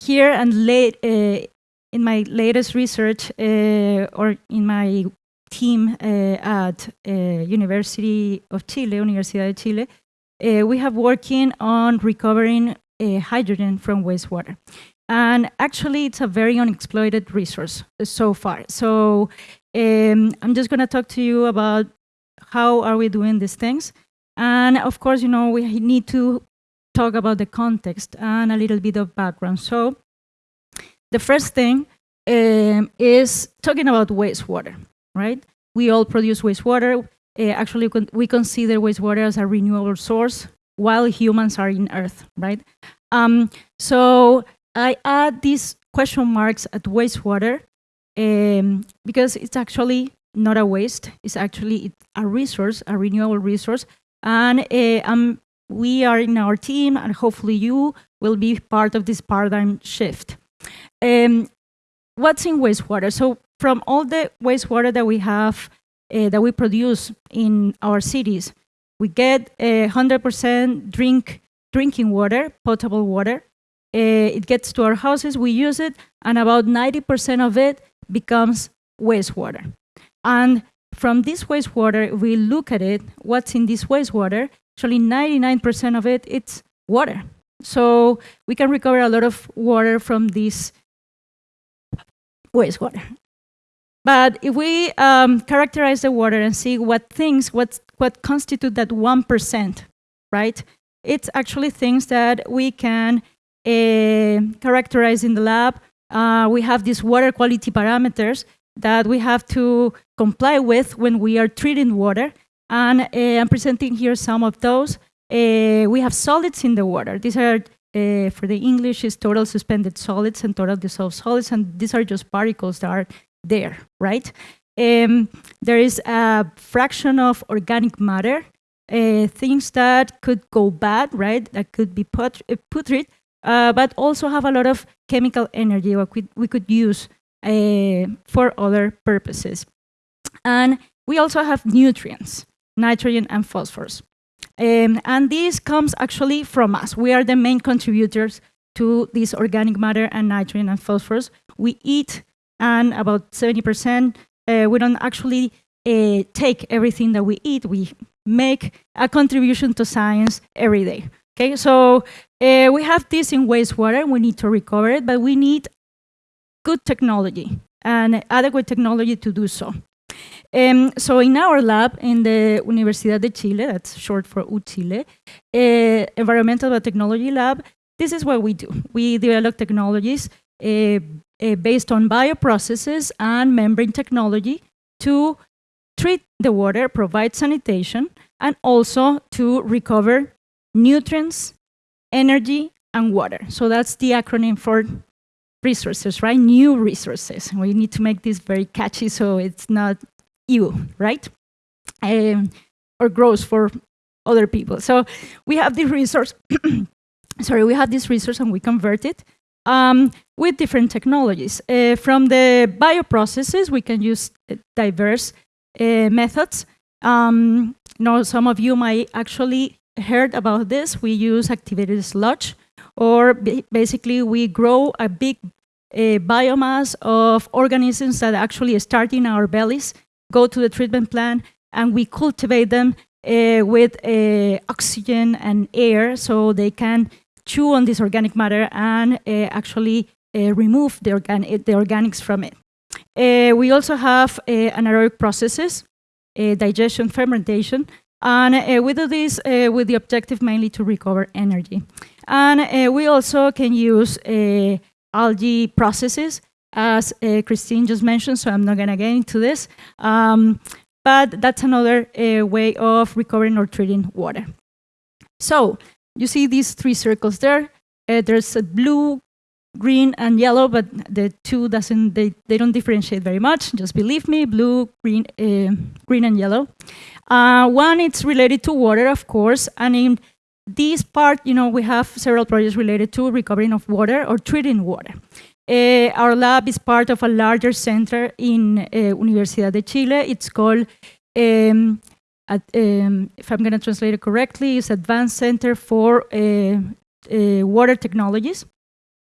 here and late uh, in my latest research uh, or in my team uh, at uh, University of Chile, Universidad de Chile, we have working on recovering hydrogen from wastewater. And actually, it's a very unexploited resource so far. So um, I'm just going to talk to you about how are we doing these things. And of course, you know, we need to talk about the context and a little bit of background. So the first thing um, is talking about wastewater, right? We all produce wastewater. Uh, actually, we consider wastewater as a renewable source while humans are in Earth, right? Um, so I add these question marks at wastewater um, because it's actually not a waste. It's actually a resource, a renewable resource. And uh, um, we are in our team, and hopefully you will be part of this paradigm shift. Um, what's in wastewater? So from all the wastewater that we have, uh, that we produce in our cities, we get 100% drink, drinking water, potable water. Uh, it gets to our houses, we use it, and about 90% of it becomes wastewater. And from this wastewater, we look at it, what's in this wastewater, actually 99% of it, it's water. So we can recover a lot of water from this wastewater. But if we um, characterize the water and see what things, what, what constitute that 1%, right? It's actually things that we can uh, characterized in the lab. Uh, we have these water quality parameters that we have to comply with when we are treating water. And uh, I'm presenting here some of those. We have solids in the water. These are, for the English, is total suspended solids and total dissolved solids. And these are just particles that are there, right? Um, there is a fraction of organic matter, uh, things that could go bad, right? That could be put, uh, putrid, uh, but also have a lot of chemical energy that we, we could use uh, for other purposes. And we also have nutrients, nitrogen and phosphorus. Um, and this comes actually from us. We are the main contributors to this organic matter and nitrogen and phosphorus. We eat, and about 70%, uh, we don't actually uh, take everything that we eat. We make a contribution to science every day. Okay, so uh, we have this in wastewater, we need to recover it, but we need good technology and adequate technology to do so. Um, so in our lab in the Universidad de Chile, that's short for UChile, uh, Environmental Biotechnology Lab, this is what we do. We develop technologies uh, uh, based on bioprocesses and membrane technology to treat the water, provide sanitation, and also to recover nutrients, energy, and water. So that's the acronym for resources, right? New resources. We need to make this very catchy so it's not you, right? Um, or gross for other people. So we have this resource, (coughs) sorry, we have this resource and we convert it um, with different technologies. Uh, from the bioprocesses, we can use uh, diverse uh, methods. Um, you know, some of you might actually heard about this, we use activated sludge, or basically we grow a big uh, biomass of organisms that actually start in our bellies, go to the treatment plant, and we cultivate them uh, with uh, oxygen and air so they can chew on this organic matter and actually remove the, the organics from it. We also have anaerobic processes, digestion, fermentation, and we do this with the objective mainly to recover energy. And uh, we also can use uh, algae processes, as uh, Christine just mentioned, so I'm not going to get into this. Um, but that's another uh, way of recovering or treating water. So you see these three circles there. there's a blue green and yellow, but the two doesn't they, they don't differentiate very much. Just believe me, blue, green, uh, green and yellow. Uh, one it's related to water, of course, and in this part, you know, we have several projects related to recovering of water or treating water. Uh, our lab is part of a larger center in uh, Universidad de Chile. It's called, um, at, um, if I'm going to translate it correctly, it's Advanced Center for uh, uh, Water Technologies.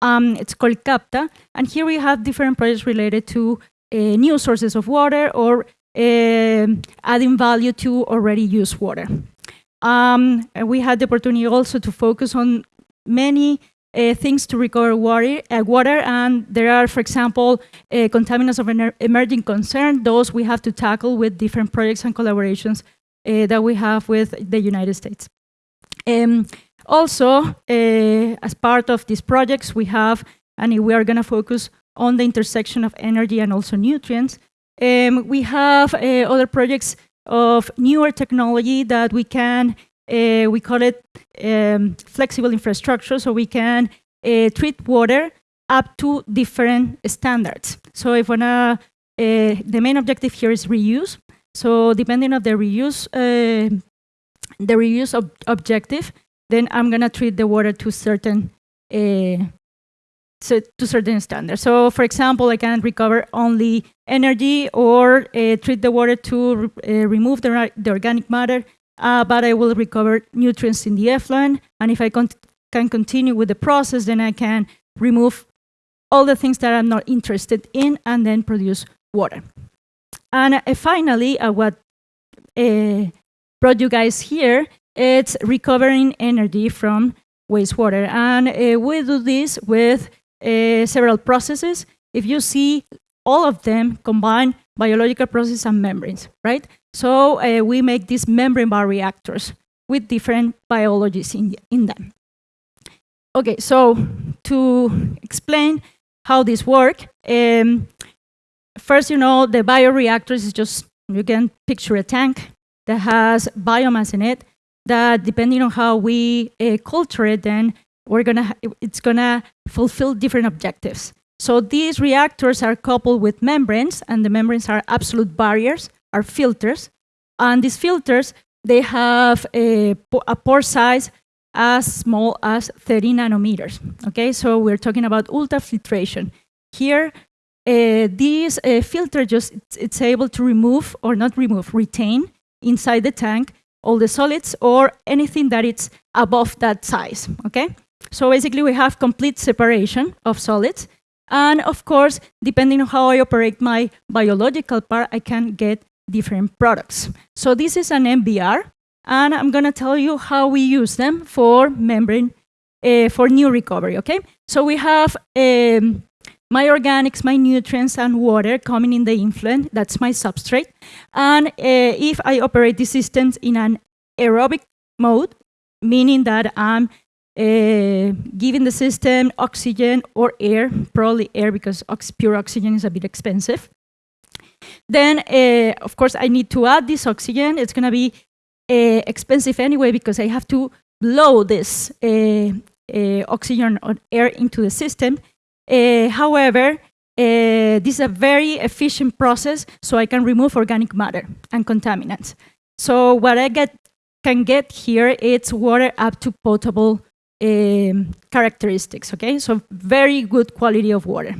Um, it's called CAPTA, and here we have different projects related to uh, new sources of water or um, adding value to already used water. Um, we had the opportunity also to focus on many uh, things to recover water, uh, water, and there are, for example, uh, contaminants of an emerging concern. Those we have to tackle with different projects and collaborations uh, that we have with the United States. Um, also, uh, as part of these projects, we have, and we are going to focus on the intersection of energy and also nutrients. Um, we have uh, other projects of newer technology that we can, uh, we call it um, flexible infrastructure, so we can uh, treat water up to different standards. So if wanna, uh, the main objective here is reuse. So depending on the reuse, the reuse ob objective, then I'm gonna treat the water to certain so to certain standards. So for example, I can recover only energy or uh, treat the water to uh, remove the, the, organic matter, uh, but I will recover nutrients in the effluent. And if I con can continue with the process, then I can remove all the things that I'm not interested in and then produce water. And uh, finally, uh, what uh, brought you guys here, it's recovering energy from wastewater. And we do this with uh, several processes. If you see all of them combine biological processes and membranes, right? So uh, we make these membrane bioreactors with different biologies in, in them. Okay, so to explain how this work, um, first, you know, the bioreactors is just, you can picture a tank that has biomass in it that depending on how we uh, culture it, then we're gonna it's gonna fulfill different objectives. So these reactors are coupled with membranes, and the membranes are absolute barriers, are filters. And these filters, they have a, a pore size as small as 30 nanometers. Okay, so we're talking about ultrafiltration. Here, uh, this uh, filter just it's, it's able to remove or not remove, retain inside the tank all the solids or anything that it's above that size. Okay. So basically we have complete separation of solids. And of course, depending on how I operate my biological part, I can get different products. So this is an MBR, and I'm gonna tell you how we use them for membrane, uh, for new recovery, okay? So we have um, my organics, my nutrients, and water coming in the influent, that's my substrate. And uh, if I operate these systems in an aerobic mode, meaning that I'm uh, giving the system oxygen or air, probably air because ox pure oxygen is a bit expensive. Then, uh, of course, I need to add this oxygen. It's going to be uh, expensive anyway because I have to blow this oxygen or air into the system. however, uh, this is a very efficient process, so I can remove organic matter and contaminants. So what I get can get here, it's water up to potable um, characteristics, okay? So very good quality of water.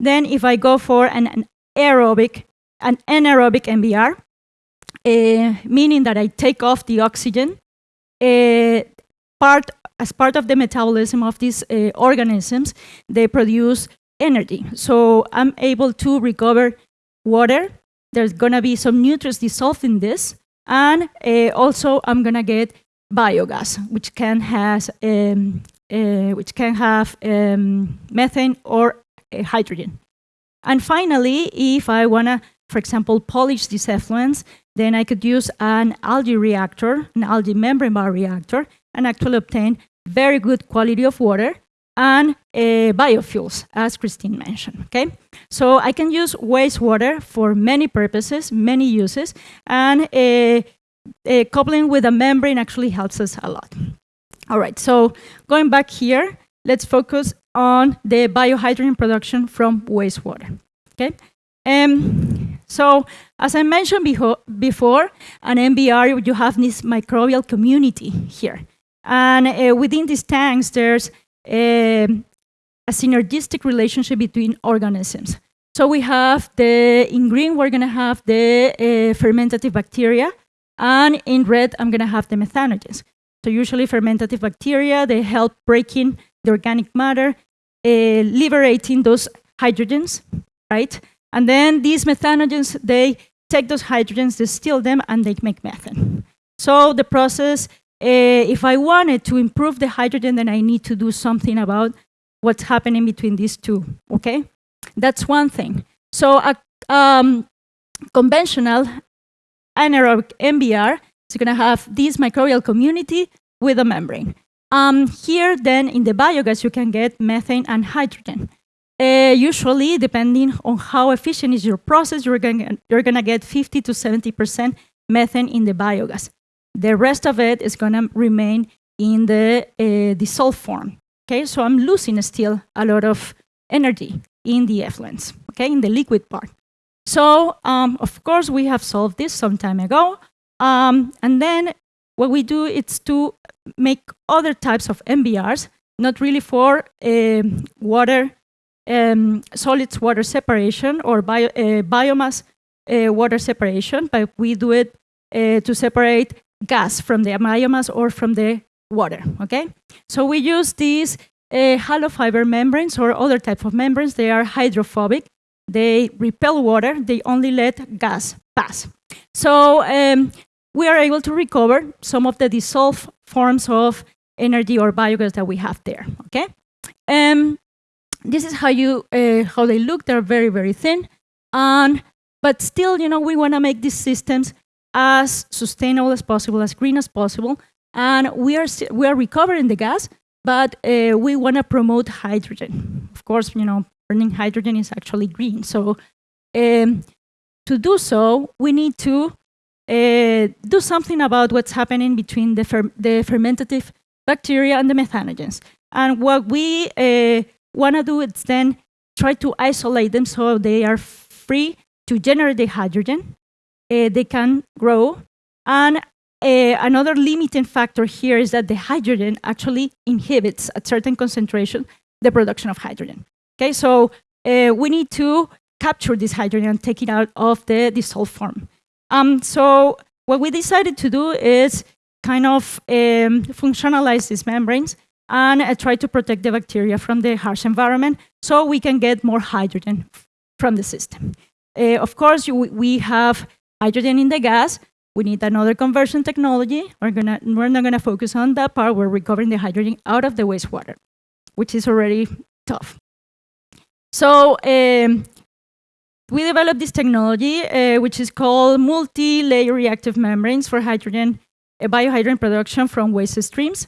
Then if I go for an, an aerobic, an anaerobic MBR, uh, meaning that I take off the oxygen, uh, part, as part of the metabolism of these uh, organisms, they produce energy. So I'm able to recover water. There's gonna be some nutrients dissolved in this, and uh, also I'm gonna get biogas, which can has um, uh, which can have um, methane or uh, hydrogen. And finally, if I wanna, for example, polish these effluents, then I could use an algae reactor, an algae membrane bioreactor, and actually obtain very good quality of water and uh, biofuels, as Christine mentioned, okay? So I can use wastewater for many purposes, many uses, and uh, coupling with a membrane actually helps us a lot. All right, so going back here, let's focus on the biohydrogen production from wastewater. Okay. Um, so, as I mentioned before, an MBR, you have this microbial community here. And uh, within these tanks, there's a, a synergistic relationship between organisms. So we have the, in green, we're gonna have the uh, fermentative bacteria, and in red, I'm gonna have the methanogens. So usually fermentative bacteria, they help breaking the organic matter, uh, liberating those hydrogens, right? And then these methanogens, they take those hydrogens, distill them, and they make methane. So the process, uh, if I wanted to improve the hydrogen, then I need to do something about what's happening between these two, okay? That's one thing. So a um, conventional anaerobic MBR is going to have this microbial community with a membrane. Um, here, then, in the biogas, you can get methane and hydrogen. Uh, usually, depending on how efficient is your process, you're going you're gonna get 50 to 70% methane in the biogas. The rest of it is going to remain in the uh, dissolved form. Okay, so I'm losing still a lot of energy in the effluents, okay, in the liquid part. So, um, of course, we have solved this some time ago. Um, and then what we do is to make other types of MBRs, not really for uh, water, um, solids water separation or bio, uh, biomass uh, water separation, but we do it uh, to separate gas from the biomass or from the water, okay? So we use these uh, hollow fiber membranes or other type of membranes. They are hydrophobic. They repel water. They only let gas pass. So um, we are able to recover some of the dissolved forms of energy or biogas that we have there. Okay. Um, this is how you uh, how they look. They're very very thin, and but still, you know, we want to make these systems as sustainable as possible, as green as possible, and we are we are recovering the gas, but uh, we want to promote hydrogen. Of course, you know, burning hydrogen is actually green. So um, to do so, we need to uh, do something about what's happening between the, fer the fermentative bacteria and the methanogens. And what we uh, want to do is then try to isolate them so they are free to generate the hydrogen. Uh, they can grow. And uh, another limiting factor here is that the hydrogen actually inhibits at certain concentration the production of hydrogen. Okay, so uh, we need to capture this hydrogen and take it out of the dissolved form. Um, so what we decided to do is kind of um, functionalize these membranes and uh, try to protect the bacteria from the harsh environment so we can get more hydrogen from the system. Uh, of course, you, we have hydrogen in the gas, we need another conversion technology. We're, gonna, we're not going to focus on that part. We're recovering the hydrogen out of the wastewater, which is already tough. So um, we developed this technology, uh, which is called multi-layer reactive membranes for hydrogen, uh, biohydrogen production from waste streams.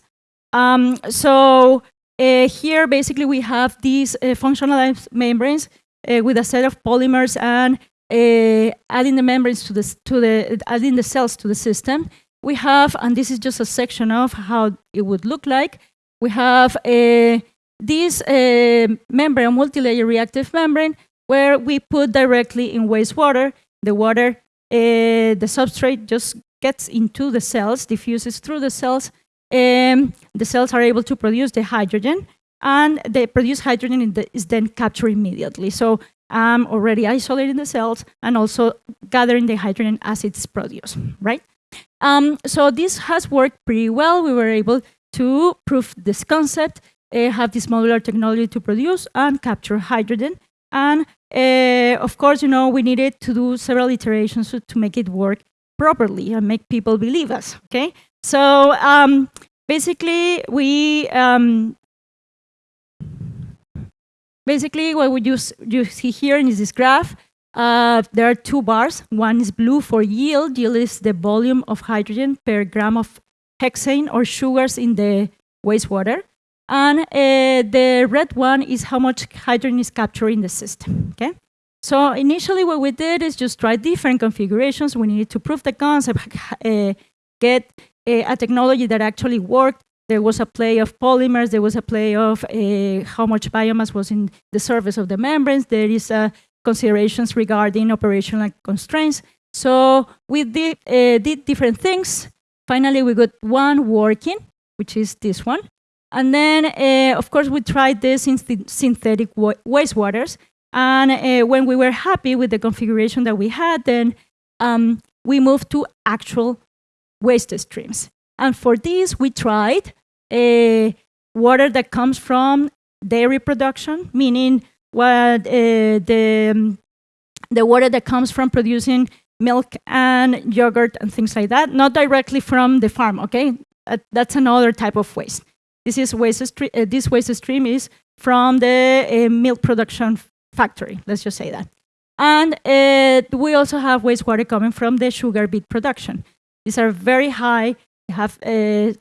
Um, so uh, here, basically, we have these uh, functionalized membranes uh, with a set of polymers and uh, adding the membranes to the, to the, adding the cells to the system, we have, and this is just a section of how it would look like, we have a, this uh, membrane, multi-layer reactive membrane, where we put directly in wastewater. The water, uh, the substrate just gets into the cells, diffuses through the cells. Um, the cells are able to produce the hydrogen, and the produced hydrogen is then captured immediately. So I'm already isolating the cells and also gathering the hydrogen as it's produced, right? Um, so this has worked pretty well. We were able to prove this concept, have this modular technology to produce and capture hydrogen. And uh, of course, you know, we needed to do several iterations to, to make it work properly and make people believe us, okay? So um, basically, we um, Basically, what we use, you see here is this graph. Uh, there are two bars. One is blue for yield. Yield is the volume of hydrogen per gram of hexane or sugars in the wastewater. And uh, the red one is how much hydrogen is captured in the system. Okay. So initially, what we did is just try different configurations. We needed to prove the concept, (laughs) uh, get a, a technology that actually worked there was a play of polymers, there was a play of uh, how much biomass was in the surface of the membranes, there is uh, considerations regarding operational constraints. So we did, uh, did different things. Finally, we got one working, which is this one. And then, uh, of course, we tried this in synthetic wa wastewaters. And uh, when we were happy with the configuration that we had, then um, we moved to actual waste streams. And for this, we tried uh, water that comes from dairy production, meaning what the, um, the water that comes from producing milk and yogurt and things like that, not directly from the farm, okay? That's another type of waste. This is waste uh, this waste stream is from the uh, milk production factory, let's just say that. And uh, we also have wastewater coming from the sugar beet production. These are very high, have uh,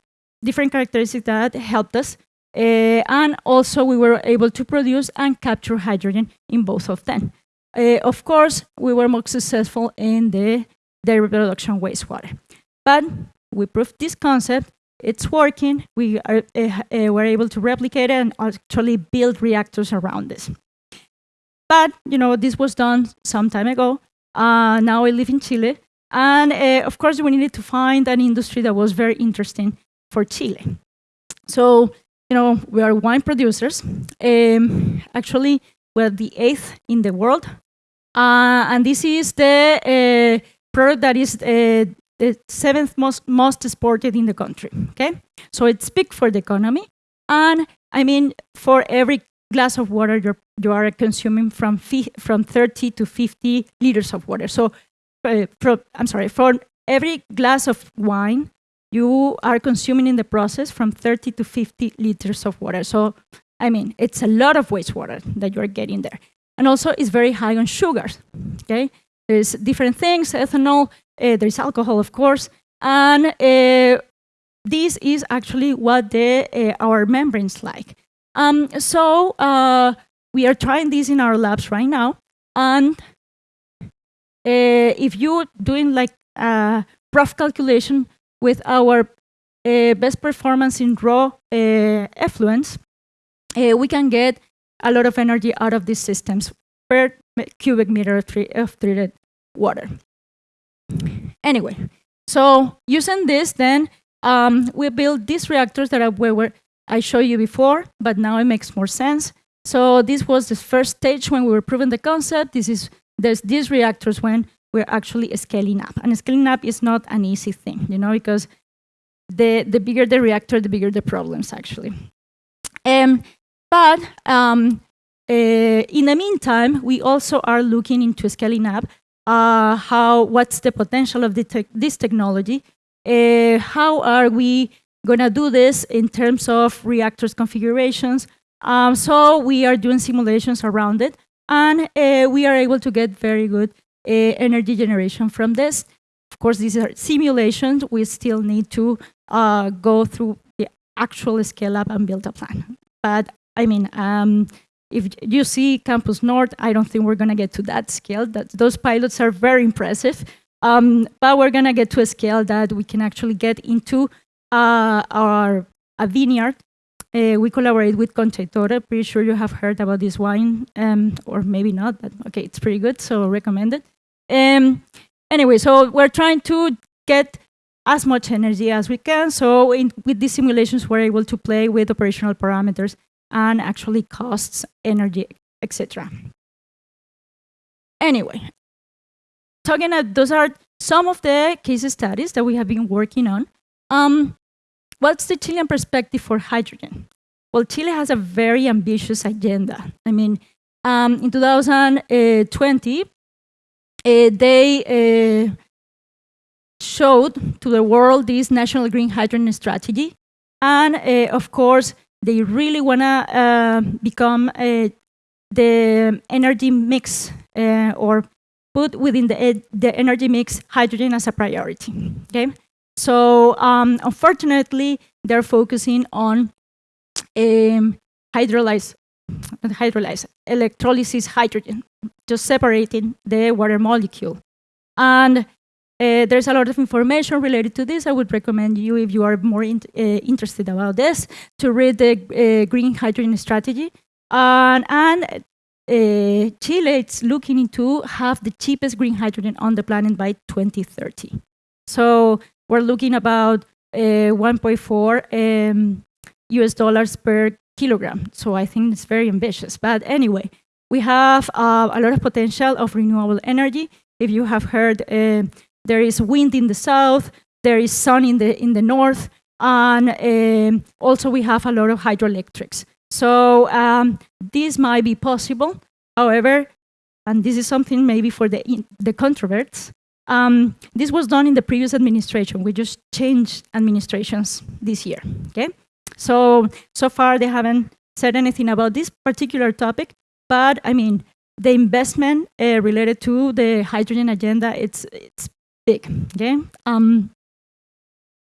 different characteristics that helped us. Uh, and also we were able to produce and capture hydrogen in both of them. Uh, of course, we were more successful in the dairy production wastewater. But we proved this concept, it's working, we are, uh, were able to replicate it and actually build reactors around this. But, you know, this was done some time ago. Uh, now I live in Chile. And uh, of course, we needed to find an industry that was very interesting for Chile. So, you know, we are wine producers. Um, actually, we're the eighth in the world. Uh, and this is the product that is the seventh most, most exported in the country, okay? So it's big for the economy. And I mean, for every glass of water you're, you are consuming from, from 30 to 50 liters of water. So, uh, I'm sorry, for every glass of wine, you are consuming in the process from 30 to 50 liters of water. So, I mean, it's a lot of wastewater that you're getting there. And also, it's very high on sugars, okay? There's different things, ethanol, uh, there's alcohol, of course, and uh, this is actually what the, uh, our membranes like. Um, so we are trying this in our labs right now. And if you're doing like a rough calculation with our uh, best performance in raw uh, effluents, uh, we can get a lot of energy out of these systems per cubic meter of treated water. Anyway, so using this, then um, we built these reactors that we were I showed you before, but now it makes more sense. So this was the first stage when we were proving the concept. This is there's these reactors when we're actually scaling up. And scaling up is not an easy thing, you know, because the, the bigger the reactor, the bigger the problems, actually. Um, but um, uh, in the meantime, we also are looking into scaling up uh, how, what's the potential of the te this technology, uh, how are we gonna do this in terms of reactors configurations. Um, so we are doing simulations around it, and uh, we are able to get very good uh, energy generation from this. Of course, these are simulations. We still need to uh, go through the actual scale up and build a plan. But I mean, um, if you see Campus North, I don't think we're going to get to that scale. That, those pilots are very impressive. Um, but we're going to get to a scale that we can actually get into uh, our a vineyard. Uh, we collaborate with Concha. Pretty sure you have heard about this wine, um, or maybe not, but okay, it's pretty good, so recommend it. Um, anyway, so we're trying to get as much energy as we can. So in, with these simulations, we're able to play with operational parameters and actually costs, energy, etc. Anyway, talking about, those are some of the case studies that we have been working on. Um, what's the Chilean perspective for hydrogen? Well, Chile has a very ambitious agenda. I mean, um, in 2020, uh, they uh, showed to the world this national green hydrogen strategy. And uh, of course, they really want to uh, become uh, the energy mix uh, or put within the, the energy mix hydrogen as a priority. Okay, so um, unfortunately, they're focusing on um, hydrolyze, hydrolyze, electrolysis hydrogen, just separating the water molecule. And Uh, there's a lot of information related to this. I would recommend you, if you are more in, uh, interested about this, to read the uh, green hydrogen strategy. and uh, Chile is looking into have the cheapest green hydrogen on the planet by 2030. So we're looking about uh, 1.4 um, US dollars per kilogram. So I think it's very ambitious. But anyway, we have uh, a lot of potential of renewable energy. If you have heard uh, there is wind in the south, there is sun in the, in the north, and um, also we have a lot of hydroelectrics. So um, this might be possible. However, and this is something maybe for the, the controverts, um, this was done in the previous administration. We just changed administrations this year, okay? So, so far they haven't said anything about this particular topic, but I mean, the investment uh, related to the hydrogen agenda, it's, it's big, okay? Um,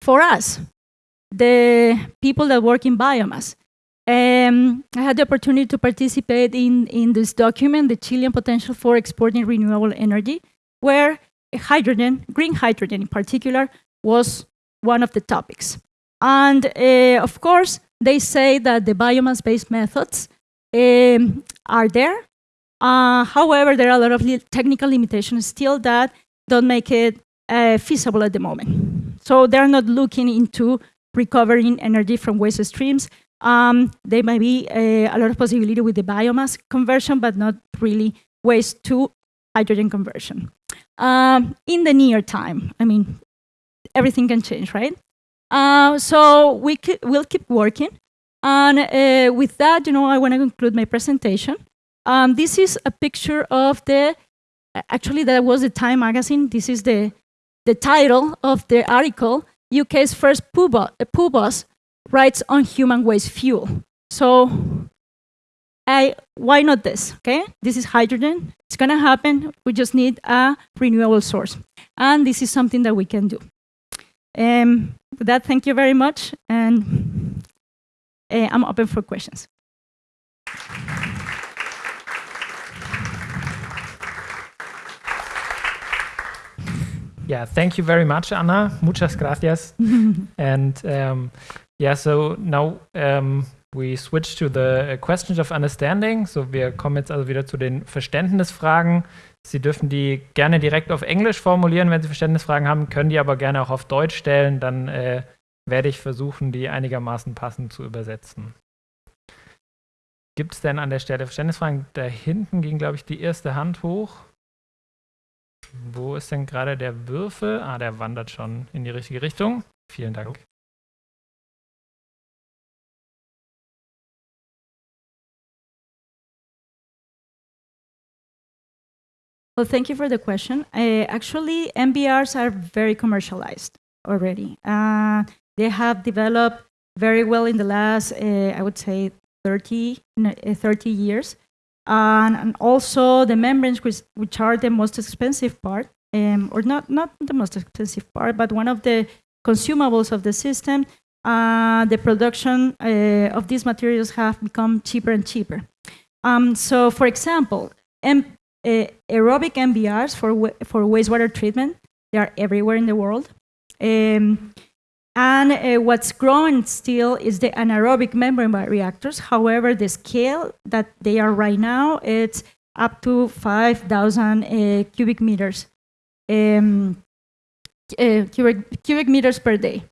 for us, the people that work in biomass, um, I had the opportunity to participate in, in this document, the Chilean potential for exporting renewable energy, where hydrogen, green hydrogen in particular, was one of the topics. And uh, of course, they say that the biomass-based methods um, are there. Uh, however, there are a lot of technical limitations still that don't make it uh, feasible at the moment. So they're not looking into recovering energy from waste streams. Um, there might be a, a, lot of possibility with the biomass conversion, but not really waste to hydrogen conversion. Um, in the near time, I mean, everything can change, right? Uh, so we will keep working. And uh, with that, you know, I want to conclude my presentation. Um, this is a picture of the, actually that was the Time magazine. This is the the title of the article, UK's first poo, bus writes on human waste fuel. So I, why not this, okay? This is hydrogen, it's gonna happen, we just need a renewable source. And this is something that we can do. Um, with that, thank you very much, and uh, I'm open for questions. Yeah, thank you very much, Anna. Muchas gracias. (laughs) and um, yeah, so now um, we switch to the questions of understanding. So wir kommen jetzt also wieder zu den Verständnisfragen. Sie dürfen die gerne direkt auf Englisch formulieren, wenn Sie Verständnisfragen haben, können die aber gerne auch auf Deutsch stellen. Dann äh, werde ich versuchen, die einigermaßen passend zu übersetzen. Gibt es denn an der Stelle Verständnisfragen? Da hinten ging, glaube ich, die erste Hand hoch. Wo ist denn gerade der Würfel? Ah, der wandert schon in die richtige Richtung. Vielen Dank. Well, thank you for the question. Uh, actually, MBRs are very commercialized already. Uh, they have developed very well in the last, uh, I would say, 30, uh, 30 years. And, and also the membranes, which, which are the most expensive part, um, or not, not the most expensive part, but one of the consumables of the system, uh, the production uh, of these materials have become cheaper and cheaper. Um, so, for example, uh, aerobic MBRs for, for wastewater treatment, they are everywhere in the world. Um, and uh, what's growing still is the anaerobic membrane reactors. However, the scale that they are right now, it's up to 5,000 uh, cubic meters, um, uh, cubic, cubic meters per day.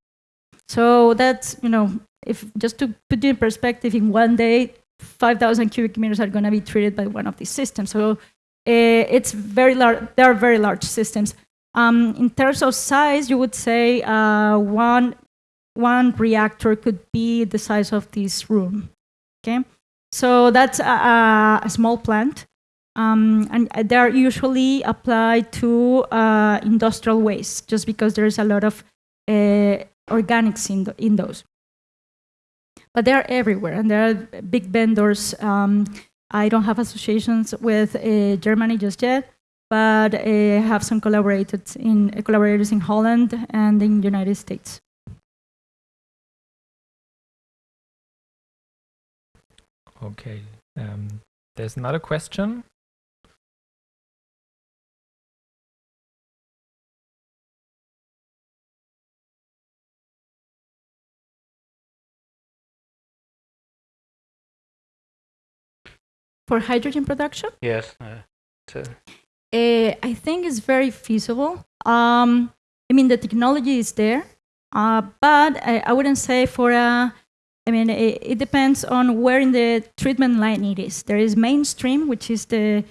So that's, you know, if just to put in perspective, in one day, 5,000 cubic meters are going to be treated by one of these systems. So uh, it's very large, they are very large systems. Um, in terms of size, you would say uh, one, one reactor could be the size of this room. Okay, so that's a, a small plant, um, and they're usually applied to uh, industrial waste, just because there's a lot of uh, organics in, the, in those. But they're everywhere, and there are big vendors. Um, I don't have associations with uh, Germany just yet, but I have some collaborators in, collaborators in Holland and in the United States. Okay, um, there's another question. For hydrogen production? Yes. Uh, uh, I think it's very feasible. Um, I mean, the technology is there, uh, but I, I wouldn't say for a. I mean, it, it depends on where in the treatment line it is. There is mainstream, which is the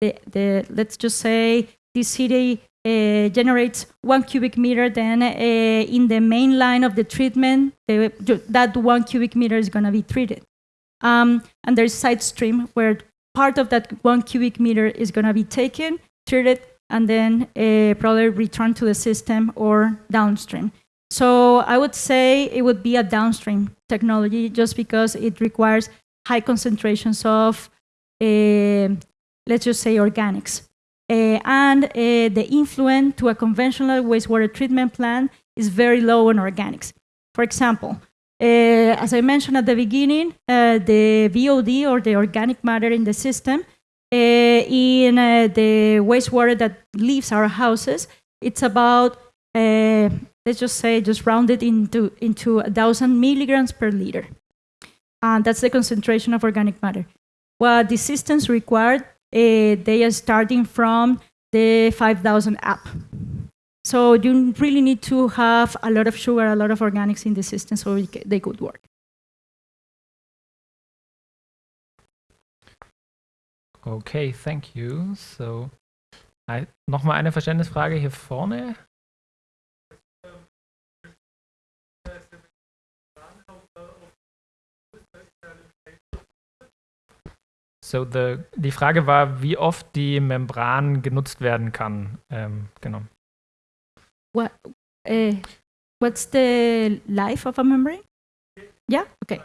the, the let's just say this city uh, generates one cubic meter. Then uh, in the main line of the treatment, that one cubic meter is going to be treated. Um, and there's side stream where part of that one cubic meter is going to be taken, treated, and then uh, probably returned to the system or downstream. So I would say it would be a downstream technology just because it requires high concentrations of, uh, let's just say, organics. Uh, and uh, the influence to a conventional wastewater treatment plant is very low on organics. For example, as I mentioned at the beginning, the VOD or the organic matter in the system in uh, the wastewater that leaves our houses, it's about uh, let's just say just rounded into into a thousand milligrams per liter, and that's the concentration of organic matter. What the systems required, uh, they are starting from the 5,000 app. So you really need to have a lot of sugar, a lot of organics in the system so they could work. Okay, thank you. So, nochmal eine Verständnisfrage hier vorne. So, the, die Frage war, wie oft die Membran genutzt werden kann. Ähm, genau. What, uh, what's the life of a membrane? Yeah, okay.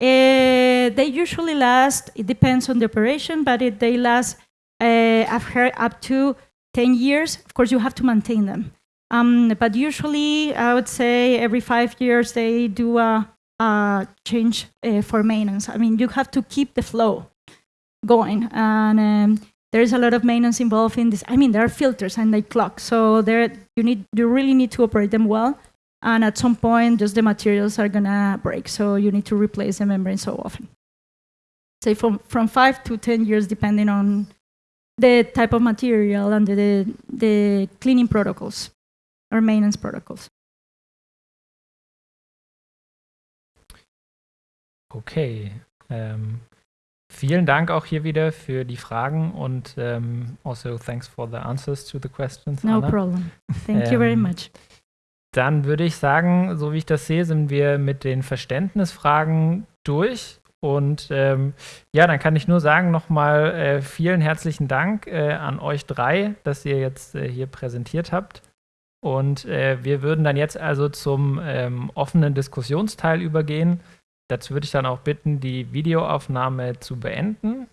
Uh, they usually last, it depends on the operation, but it, they last, heard up to 10 years. Of course, you have to maintain them. Um, but usually, I would say every five years, they do a, a change uh, for maintenance. I mean, you have to keep the flow going. And um, there's a lot of maintenance involved in this. I mean, there are filters and they clock, so there you need you really need to operate them well. And at some point, just the materials are gonna break, so you need to replace the membrane so often. Say from from five to ten years, depending on the type of material and the the cleaning protocols or maintenance protocols. Okay. Ähm, vielen Dank auch hier wieder für die Fragen und ähm, also thanks for the answers to the questions. No Anna. problem. Thank you very Ähm, much. Dann würde ich sagen, so wie ich das sehe, sind wir mit den Verständnisfragen durch. Und ähm, ja, dann kann ich nur sagen nochmal äh, vielen herzlichen Dank äh, an euch drei, dass ihr jetzt äh, hier präsentiert habt. Und äh, wir würden dann jetzt also zum ähm, offenen Diskussionsteil übergehen. Dazu würde ich dann auch bitten, die Videoaufnahme zu beenden.